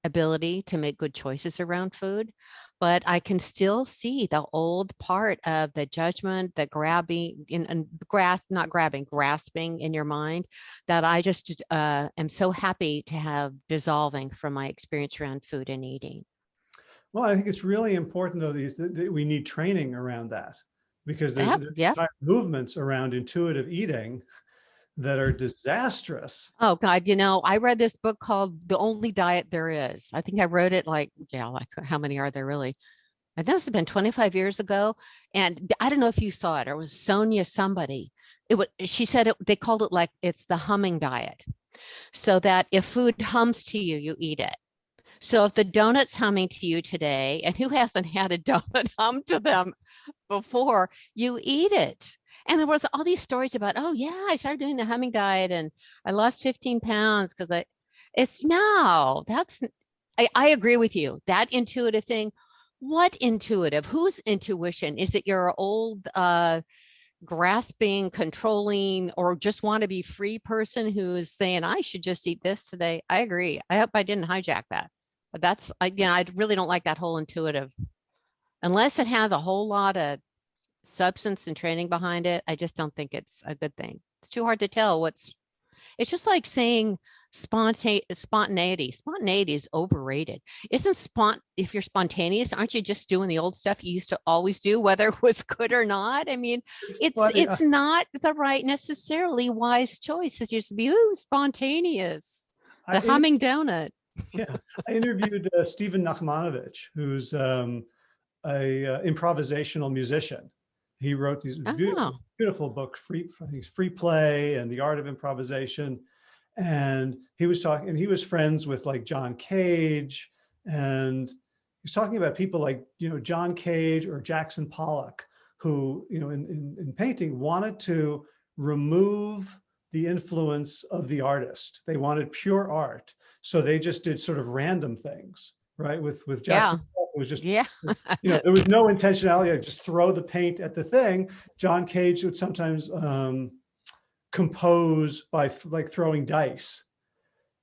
ability to make good choices around food. But I can still see the old part of the judgment, the grabbing in and grasp, not grabbing, grasping in your mind that I just uh, am so happy to have dissolving from my experience around food and eating. Well, I think it's really important though, that, that we need training around that because there's, Yep, there's yep. movements around intuitive eating that are disastrous. Oh God, you know, I read this book called The Only Diet There Is. I think I wrote it like, yeah, like uh, how many are there really? I know it's been 25 years ago. And I don't know if you saw it or it was Sonia somebody. It was she said it they called it like it's the humming diet. So that if food hums to you, you eat it. So if the donut's humming to you today, and who hasn't had a *laughs* donut hum to them before, you eat it and there was all these stories about, oh yeah, I started doing the humming diet and I lost 15 pounds because I, it's no, that's, I, I agree with you. That intuitive thing, what intuitive? Whose intuition? Is it your old, uh, grasping, controlling, or just want to be free person who's saying, I should just eat this today? I agree. I hope I didn't hijack that. But that's, I, you know, I really don't like that whole intuitive, unless it has a whole lot of substance and training behind it, I just don't think it's a good thing. It's too hard to tell what's, it's just like saying sponta- spontaneity. Spontaneity is overrated. Isn't spont, if you're spontaneous, aren't you just doing the old stuff you used to always do, whether it was good or not? I mean, it's, funny, it's not the right necessarily wise choice. It's just be, ooh, spontaneous. I- The humming donut. *laughs* yeah, I interviewed uh, Stephen Nachmanovitch, who's um, a uh, improvisational musician. He wrote these beautiful, Oh, beautiful book, free, I think Free Play and the Art of Improvisation. And he was talking, and he was friends with like John Cage, and he's talking about people like, you know, John Cage or Jackson Pollock, who, you know, in, in, in painting wanted to remove the influence of the artist. They wanted pure art. So they just did sort of random things, right? With, with Jackson, Pollock, it was just yeah. you know, there was no intentionality. Like just throw the paint at the thing. John Cage would sometimes um, compose by like throwing dice.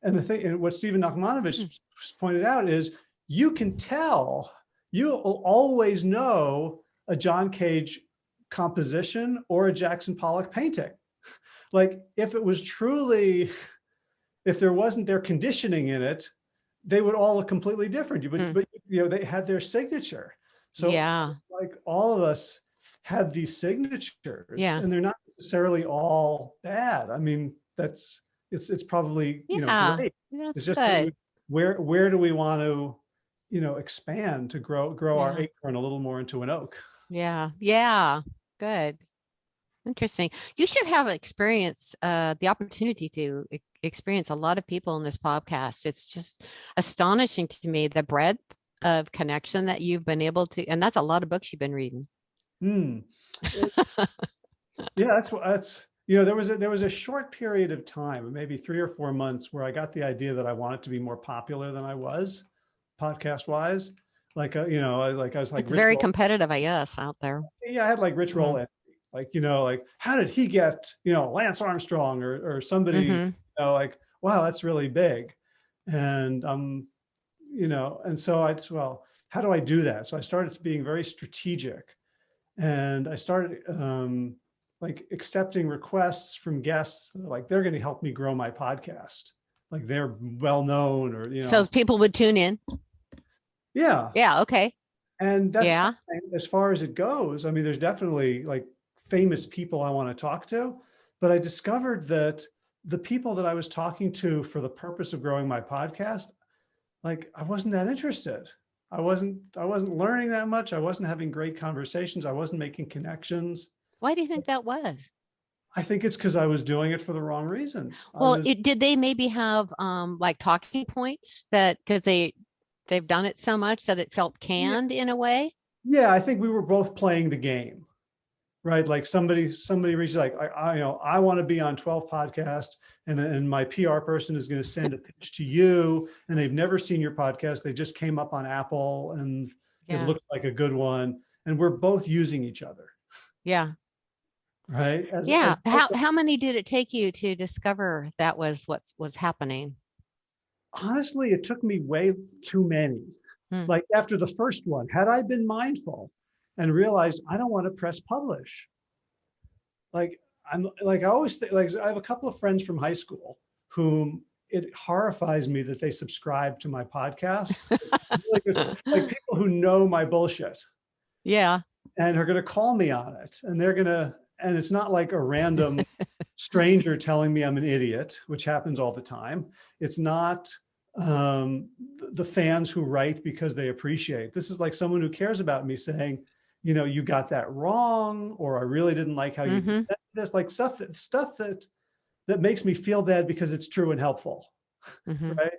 And the thing, and what Stephen Nachmanovitch Hmm. pointed out is you can tell, you will always know a John Cage composition or a Jackson Pollock painting. *laughs* Like if it was truly, *laughs* if there wasn't their conditioning in it, they would all look completely different. You- But, Mm. but you know, they had their signature. So yeah. like all of us have these signatures Yeah. and they're not necessarily all bad. I mean, that's, it's, it's probably, you know, great. That's It's just good. where, where do we want to, you know, expand to grow, grow our acorn a little more into an oak? Yeah, yeah, good. Interesting. You should have experience, uh, the opportunity to experience a lot of people in this podcast. It's just astonishing to me, the breadth of connection that you've been able to, and that's a lot of books you've been reading. Hmm. *laughs* Yeah, that's what, that's, you know, there was a, there was a short period of time, maybe three or four months where I got the idea that I wanted to be more popular than I was podcast wise. Like, uh, you know, I like, I was like, It's very competitive, I guess, out there. yeah, I had like Rich Roll, envy. Like, you know, like, how did he get, you know, Lance Armstrong or, or somebody, Mhm. you know, like, wow, that's really big. And, um, you know, and so I well, how do I do that? So I started being very strategic and I started, um, like accepting requests from guests, that are like, they're going to help me grow my podcast. Like they're well-known or, you know, So people would tune in. yeah. Yeah, okay. And that's Yeah. as far as it goes. I mean, there's definitely like famous people I want to talk to, but I discovered that the people that I was talking to for the purpose of growing my podcast, like I wasn't that interested. I wasn't, I wasn't learning that much. I wasn't having great conversations. I wasn't making connections. Why do you think that was? I think it's because I was doing it for the wrong reasons. Well, was- it, did they maybe have um like talking points that because they they've done it so much that it felt canned in a way? Yeah, I think we were both playing the game, right? Like somebody, somebody reaches like, I, I, you know, I want to be on 12 podcasts and, and my PR person is going to send a pitch to you and they've never seen your podcast. They just came up on Apple and Yeah, it looked like a good one. And we're both using each other, yeah, right? As- yeah. as- How how many did it take you to discover that was what was happening? honestly, it took me way too many. Hmm. Like after the first one, had I been mindful and realized I don't want to press publish. Like I'm like I always think like I have a couple of friends from high school whom it horrifies me that they subscribe to my podcast. *laughs* like, like people who know my bullshit Yeah. and are going to call me on it and they're going to and it's not like a random *laughs* stranger telling me i'm an idiot which happens all the time it's not um the fans who write because they appreciate this is like someone who cares about me saying you know you got that wrong or i really didn't like how you Mhm. did this like stuff that stuff that that makes me feel bad because it's true and helpful *laughs* mhm. right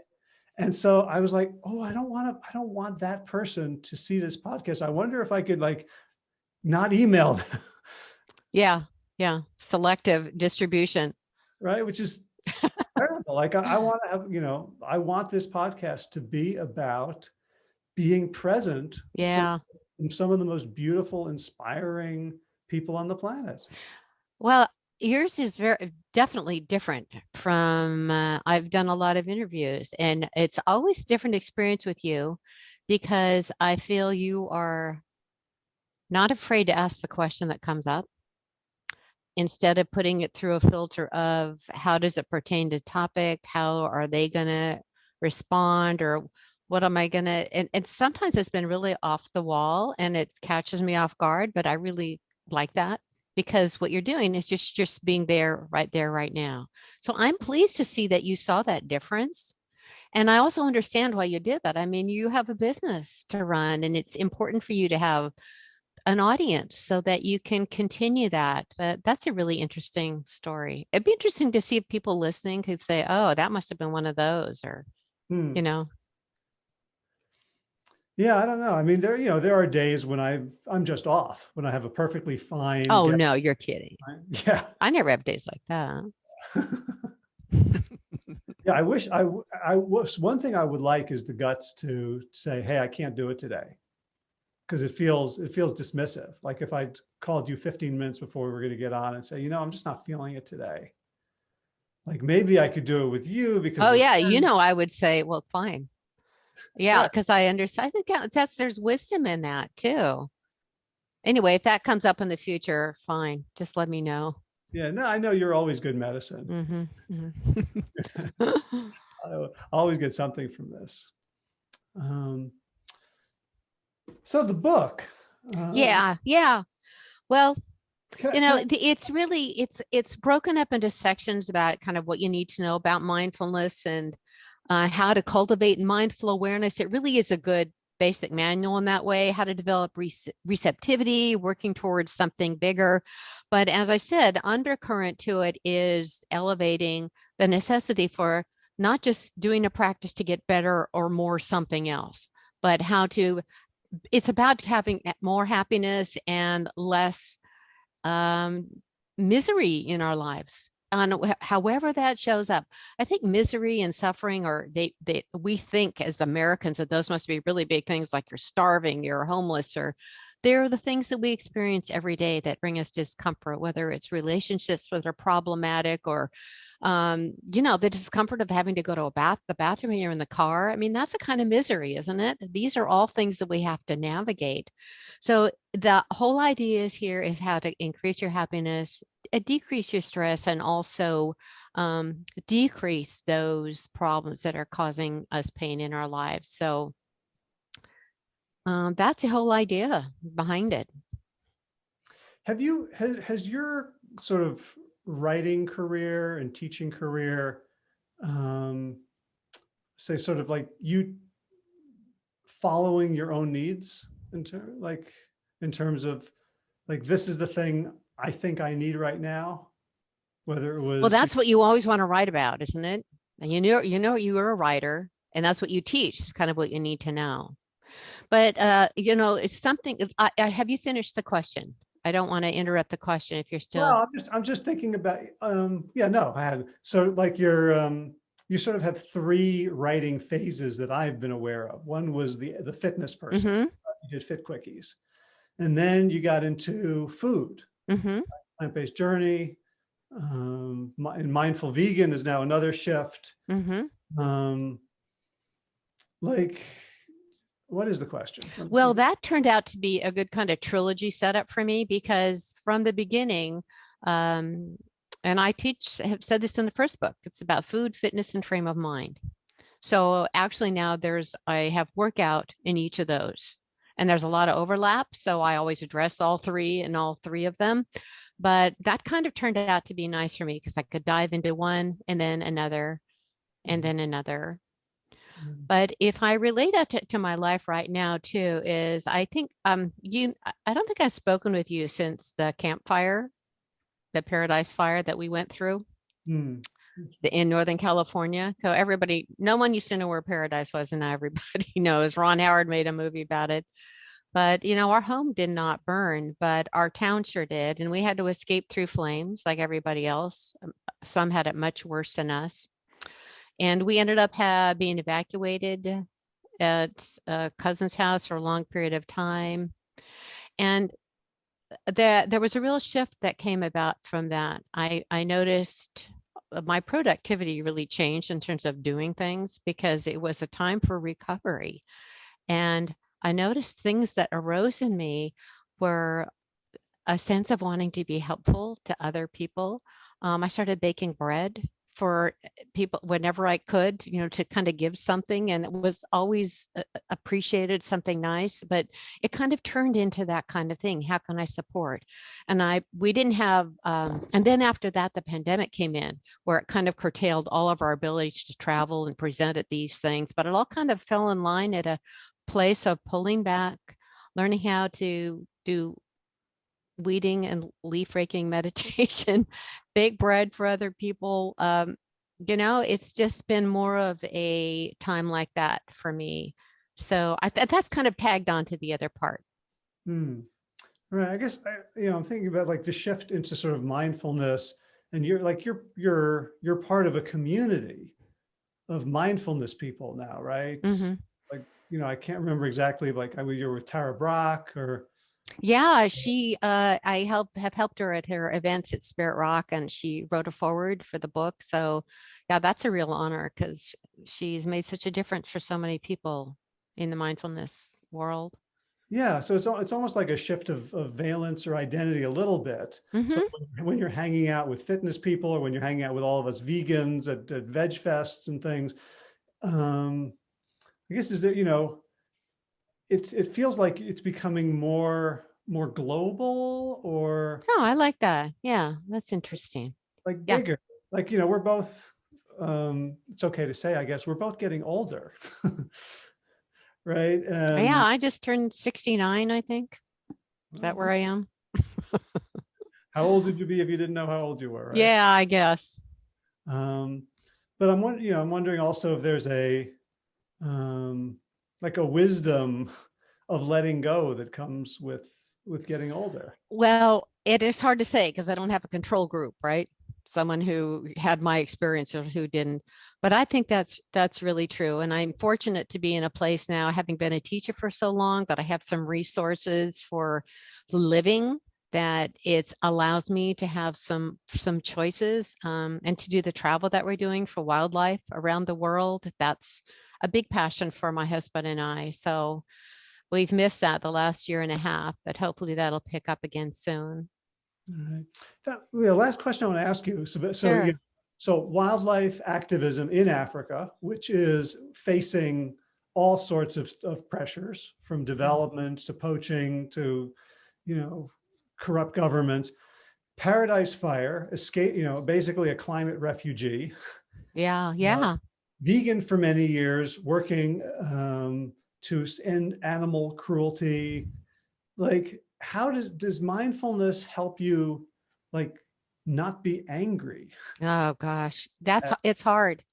and so i was like oh i don't want to i don't want that person to see this podcast i wonder if i could like not email them Yeah. Yeah. Selective distribution. right which is *laughs* terrible like i, I want to have you know i want this podcast to be about being present Yeah. in some of the most beautiful inspiring people on the planet. Well, yours is very definitely different from uh, I've done a lot of interviews and it's always different experience with you because I feel you are not afraid to ask the question that comes up. Instead of putting it through a filter of how does it pertain to topic, how are they going to respond or what am I going to and, and sometimes it's been really off the wall and it catches me off guard, but I really like that because what you're doing is just just being there right there right now. So i'm pleased to see that you saw that difference and i also understand why you did that. I mean you have a business to run and it's important for you to have an audience so that you can continue that uh, that's a really interesting story. It'd be interesting to see if people listening could say oh that must have been one of those or Hmm. you know yeah i don't know. I mean there you know there are days when i i'm just off when i have a perfectly fine oh no you're kidding. *laughs* yeah. I never have days like that. *laughs* Yeah i wish I I was one thing i would like is the guts to say hey i can't do it today. Because it feels it feels dismissive. Like if i called you 15 minutes before we were going to get on and say you know i'm just not feeling it today. Like maybe i could do it with you because Oh yeah, you know, I would say, well, fine. Yeah, because I understand. I think that- that's there's wisdom in that too. Anyway, if that comes up in the future, fine. Just let me know. yeah no i know you're always good medicine hmm *laughs* I always get something from this um so the book uh, yeah, yeah. Well, you know, it's really it's it's broken up into sections about kind of what you need to know about mindfulness and uh, how to cultivate mindful awareness. It really is a good basic manual in that way, how to develop rece- receptivity, working towards something bigger. But as I said, undercurrent to it is elevating the necessity for not just doing a practice to get better or more something else, but how to, it's about having more happiness and less um, misery in our lives on however that shows up i think misery and suffering or they, they we think as americans that those must be really big things like you're starving you're homeless or they're the things that we experience every day that bring us discomfort whether it's relationships that are problematic or um, you know the discomfort of having to go to a bath the bathroom you're in the car. I mean that's a kind of misery isn't it? These are all things that we have to navigate. So the whole idea is here is how to increase your happiness, decrease your stress, and also um, decrease those problems that are causing us pain in our lives. So um, that's the whole idea behind it. have you has, has your sort of writing career and teaching career um say sort of like you following your own needs in ter- like in terms of like this is the thing i think i need right now whether it was Well, that's what you always want to write about, isn't it? And you know, you know, you're a writer, and that's what you teach. It's kind of what you need to know. But uh, you know, it's something. I, I, have you finished the question? I don't want to interrupt the question if you're still. Well, I'm just I'm just thinking about um yeah no I had so like your um you sort of have three writing phases that I've been aware of. One was the the fitness person. Mhm, You did fit quickies. And then you got into food, mhm. plant-based journey. Um and mindful vegan is now another shift. Mm-hmm. Um like, what is the question? Well, that turned out to be a good kind of trilogy setup for me because from the beginning, um, and I teach, have said this in the first book, it's about food, fitness, and frame of mind. So actually now there's, I have workout in each of those. And there's a lot of overlap, so I always address all three and all three of them. But that kind of turned out to be nice for me because I could dive into one and then another and then another. Mm. But if I relate that to, to my life right now too, is I think um you I- I don't think I've spoken with you since the campfire, the Paradise Fire that we went through Hmm. In Northern California. So everybody, no one used to know where Paradise was, and now everybody *laughs* knows. Ron Howard made a movie about it. But you know, our home did not burn, but our town sure did, and we had to escape through flames like everybody else. Um, Some had it much worse than us, and we ended up ha- being evacuated at a cousin's house for a long period of time. And there, there was a real shift that came about from that. I, I noticed my productivity really changed in terms of doing things because it was a time for recovery. And I noticed things that arose in me were a sense of wanting to be helpful to other people. Um, I started baking bread for uh, people whenever I could, you know, to kind of give something. And it was always uh, uh, appreciated, something nice, but it kind of turned into that kind of thing. How can I support? And I, we didn't have, um, and then after that, the pandemic came in where it kind of curtailed all of our ability to travel and present at these things, but it all kind of fell in line at a place of pulling back, learning how to do weeding and leaf raking *laughs* meditation, bake bread for other people. Um, you know, it's just been more of a time like that for me. So I th- that's kind of tagged on to the other part. Hmm. Right. I guess, I, you know, I'm thinking about like the shift into sort of mindfulness and you're like, you're, you're, you're part of a community of mindfulness people now, right? Mhm. You know, I can't remember exactly, like I, you're with Tara Brach or, Yeah, she uh I help have helped her at her events at Spirit Rock and she wrote a forward for the book. So yeah, that's a real honor because she's made such a difference for so many people in the mindfulness world. yeah. So it's, it's almost like a shift of, of valence or identity a little bit. Mhm. So when- when you're hanging out with fitness people or when you're hanging out with all of us vegans at, at veg fests and things, um, I guess is that, you know, it's, it feels like it's becoming more, more global or Oh, I like that. Yeah, that's interesting. like Yeah. bigger. Like, you know, we're both, um, it's okay to say, I guess, we're both getting older. *laughs* Right? And yeah, I just turned 69, I think. Is that where I am? *laughs* How old would you be if you didn't know how old you were? right? Yeah, I guess. Um, but I'm wondering, you know, I'm wondering also if there's a, um, like a wisdom *laughs* of letting go that comes with, with getting older. Well, it is hard to say because I don't have a control group, right? Someone who had my experience or who didn't. But I think that's that's really true. And I'm fortunate to be in a place now, having been a teacher for so long, that I have some resources for living that it allows me to have some some choices um, and to do the travel that we're doing for wildlife around the world. That's a big passion for my husband and I. So we've missed that the last year and a half, but hopefully that'll pick up again soon. All right. That, the last question I want to ask you. So, so, Sure. you- so wildlife activism in Africa, which is facing all sorts of, of pressures from development to poaching to, you know, corrupt governments. Paradise Fire, escape, you know, basically a climate refugee, Yeah, yeah. Vegan for many years, working um, to end animal cruelty. Like, how does does mindfulness help you, like, not be angry? Oh gosh, *laughs* that's Uh, it's hard.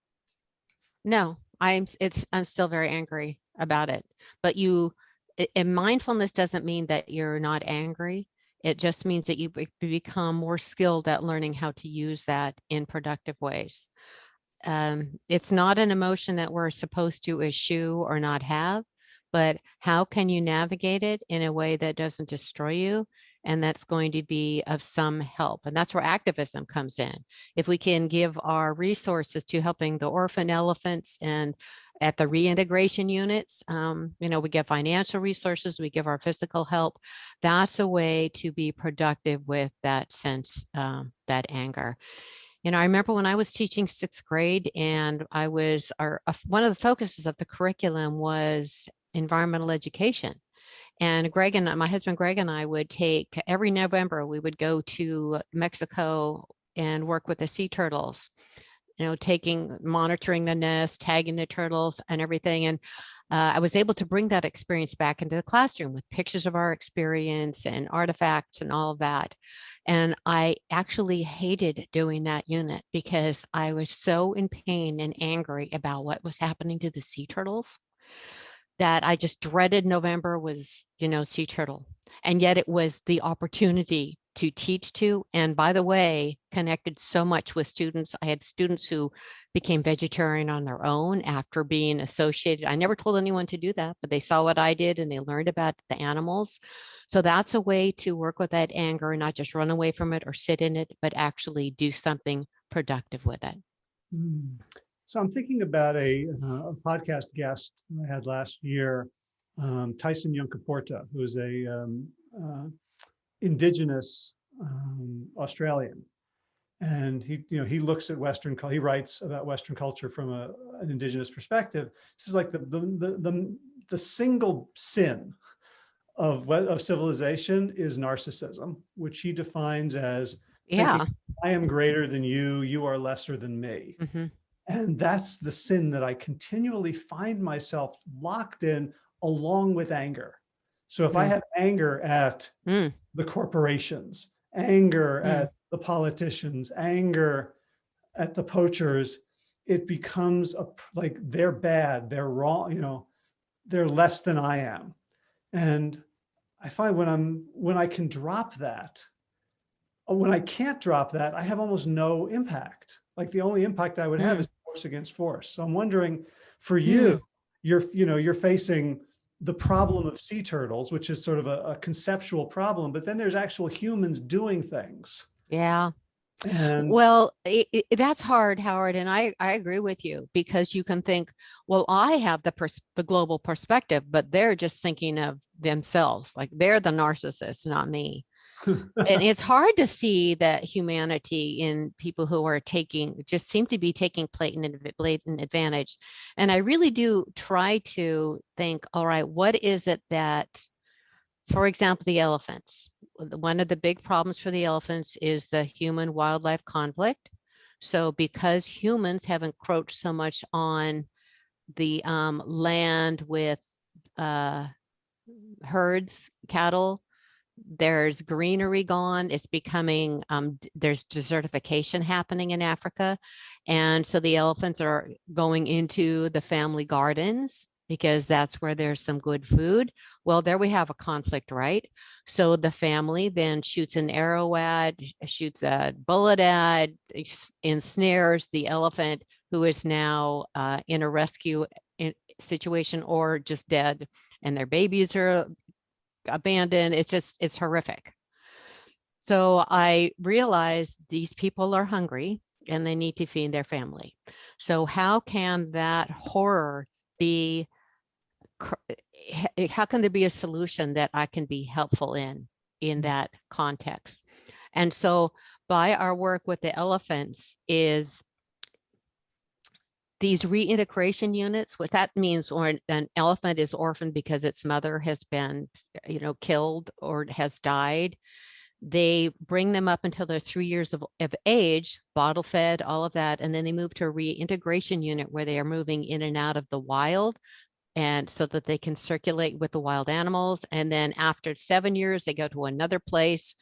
No, I'm it's I'm still very angry about it. But you and mindfulness doesn't mean that you're not angry. It just means that you become more skilled at learning how to use that in productive ways. Um, it's not an emotion that we're supposed to eschew or not have, but how can you navigate it in a way that doesn't destroy you and that's going to be of some help. And that's where activism comes in. If we can give our resources to helping the orphan elephants and at the reintegration units, um, you know, we give financial resources, we give our physical help. That's a way to be productive with that sense, um, that anger. You know, I remember when I was teaching sixth grade and I was, our, one of the focuses of the curriculum was environmental education. And Greg and my husband Greg and I would take every November, we would go to Mexico and work with the sea turtles, you know, taking, monitoring the nest, tagging the turtles and everything. And uh, I was able to bring that experience back into the classroom with pictures of our experience and artifacts and all of that. And I actually hated doing that unit because I was so in pain and angry about what was happening to the sea turtles that I just dreaded November was, you know, sea turtle. And yet it was the opportunity to teach to. And by the way, connected so much with students. I had students who became vegetarian on their own after being associated. I never told anyone to do that, but they saw what I did and they learned about the animals. So that's a way to work with that anger, and not just run away from it or sit in it, but actually do something productive with it. Mm. So I'm thinking about a, uh, a podcast guest I had last year, um, Tyson Yunkaporta, who's a um, uh, indigenous um, Australian. And he, you know, he looks at Western, he writes about Western culture from a, an indigenous perspective. This is like the, the, the, the, the single sin of, of civilization is narcissism, which he defines as yeah, I am greater than you, you are lesser than me. Mm -hmm. And that's the sin that I continually find myself locked in along with anger. So if mm. I have anger at mm. the corporations, anger mm. at the politicians, anger at the poachers, it becomes a, like they're bad, they're wrong, you know, they're less than I am. And I find when I'm, when I can drop that, when I can't drop that, I have almost no impact. Like the only impact I would have mm. is force against force. So I'm wondering for you, mm. you're, you know, you're facing the problem mm-hmm. of sea turtles, which is sort of a, a conceptual problem, but then there's actual humans doing things. Yeah. And well, it, it, that's hard, Howard, and I, I agree with you because you can think, well, I have the pers the global perspective, but they're just thinking of themselves, like they're the narcissist, not me and *laughs* it's hard to see that humanity in people who are taking just seem to be taking blatant, blatant advantage. And I really do try to think, all right, what is it that, for example, the elephants, one of the big problems for the elephants is the human wildlife conflict. So because humans have encroached so much on the um, land with uh, herds, cattle, there's greenery gone it's becoming um, there's desertification happening in africa and so the elephants are going into the family gardens because that's where there's some good food. Well there we have a conflict right? So the family then shoots an arrow at shoots a bullet at ensnares the elephant who is now uh, in a rescue eh, situation or just dead and their babies are abandoned. It's just, it's horrific. So I realized these people are hungry and they need to feed their family. So how can that horror be, how can there be a solution that I can be helpful in, in mm-hmm. that context? And so by our work with the elephants is these reintegration units, what that means when an elephant is orphaned because its mother has been, you know, killed or has died, they bring them up until they're three years of, of age, bottle fed, all of that, and then they move to a reintegration unit where they are moving in and out of the wild and so that they can circulate with the wild animals. And then after seven years, they go to another place.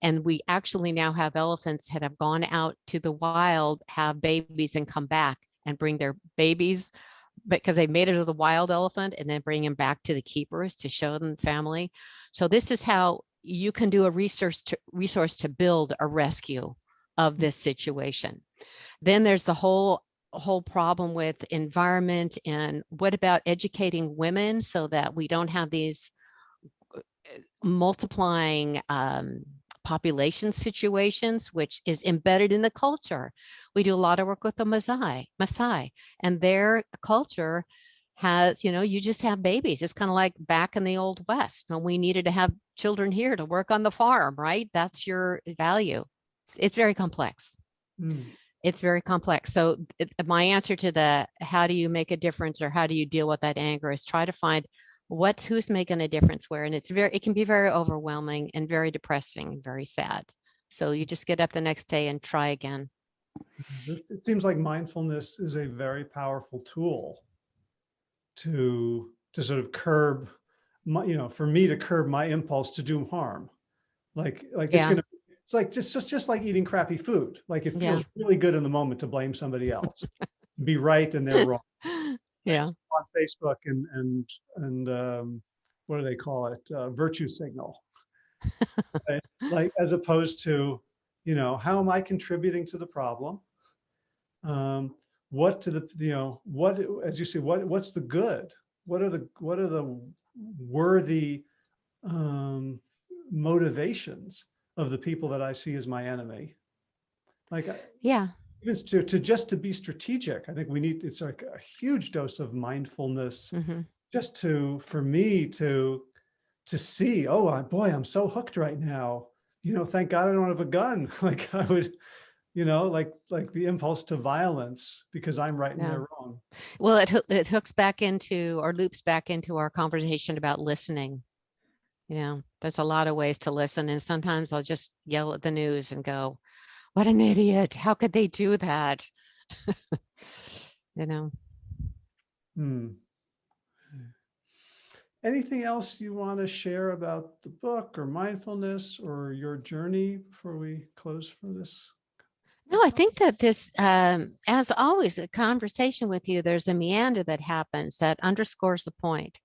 And we actually now have elephants that have gone out to the wild, have babies and come back and bring their babies because they made it to the wild elephant and then bring them back to the keepers to show them family. So this is how you can do a resource to, resource to build a rescue of this situation. Then there's the whole whole problem with environment and what about educating women so that we don't have these multiplying um, population situations, which is embedded in the culture. We do a lot of work with the Maasai, Maasai, and their culture has, you know, you just have babies. It's kind of like back in the old West when we needed to have children here to work on the farm, right? That's your value. It's, it's very complex. Mm. It's very complex. So it, my answer to the how do you make a difference or how do you deal with that anger is try to find what who's making a difference where and it's very it can be very overwhelming and very depressing very sad so you just get up the next day and try again mm-hmm. It, it seems like mindfulness is a very powerful tool to to sort of curb my, you know, for me to curb my impulse to do harm. Like like it's gonna it's like just just just like eating crappy food. Like it Yeah. feels really good in the moment to blame somebody else, *laughs* be right and they're wrong. Yeah On Facebook and and and um, what do they call it? Uh, virtue signal. *laughs* Right? Like as opposed to, you know, how am I contributing to the problem? um, what to the, you know, what, as you say, what, what's the good? What are the, what are the worthy um, motivations of the people that I see as my enemy? Like, yeah even to, to just to be strategic, I think we need, it's like a huge dose of mindfulness mhm. just to, for me to, to see, oh, I- boy, I'm so hooked right now. You know, thank God I don't have a gun. *laughs* Like I would, you know, like, like the impulse to violence because I'm right and Yeah. they're wrong. well it, it hooks back into or loops back into our conversation about listening you know there's a lot of ways to listen and sometimes i'll just yell at the news and go what an idiot how could they do that *laughs* you know Hmm. Anything else you want to share about the book or mindfulness or your journey before we close for this? No, I think that this, um, as always, a conversation with you, there's a meander that happens that underscores the point.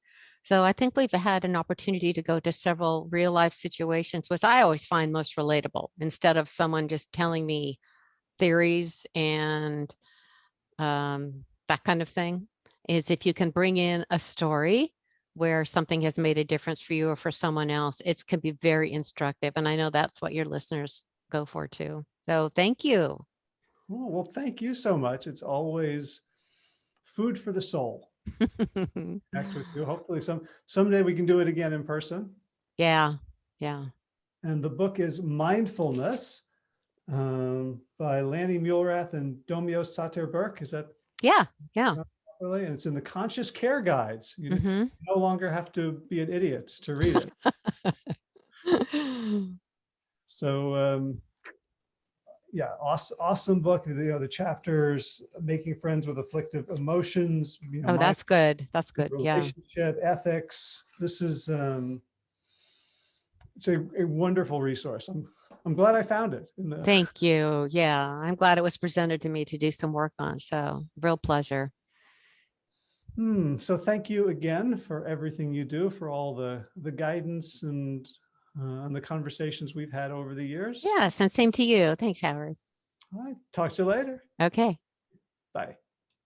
So I think we've had an opportunity to go to several real life situations, which I always find most relatable instead of someone just telling me theories and um, that kind of thing. Is if you can bring in a story where something has made a difference for you or for someone else, it can be very instructive. And I know that's what your listeners go for too. So thank you. Well, thank you so much. It's always food for the soul. Connect with you. Hopefully some, someday we can do it again in person. yeah, yeah. And the book is Mindfulness um, by Lani Muelrath and Domyo Sater Burk. Is that Yeah, yeah. really? And it's in the Conscious Care Guides. You mhm. no longer have to be an idiot to read it. *laughs* So um, yeah, awesome, awesome book. You know, the chapters, making friends with afflictive emotions. You know, oh, that's good. That's good. mindful Yeah. Relationship ethics. This is um, it's a, a wonderful resource. I'm I'm glad I found it. The, Thank you. Yeah. I'm glad it was presented to me to do some work on. So real pleasure. Hmm, so thank you again for everything you do, for all the the guidance and uh, and the conversations we've had over the years. Yes. And same to you. Thanks, Howard. All right, talk to you later. Okay. Bye.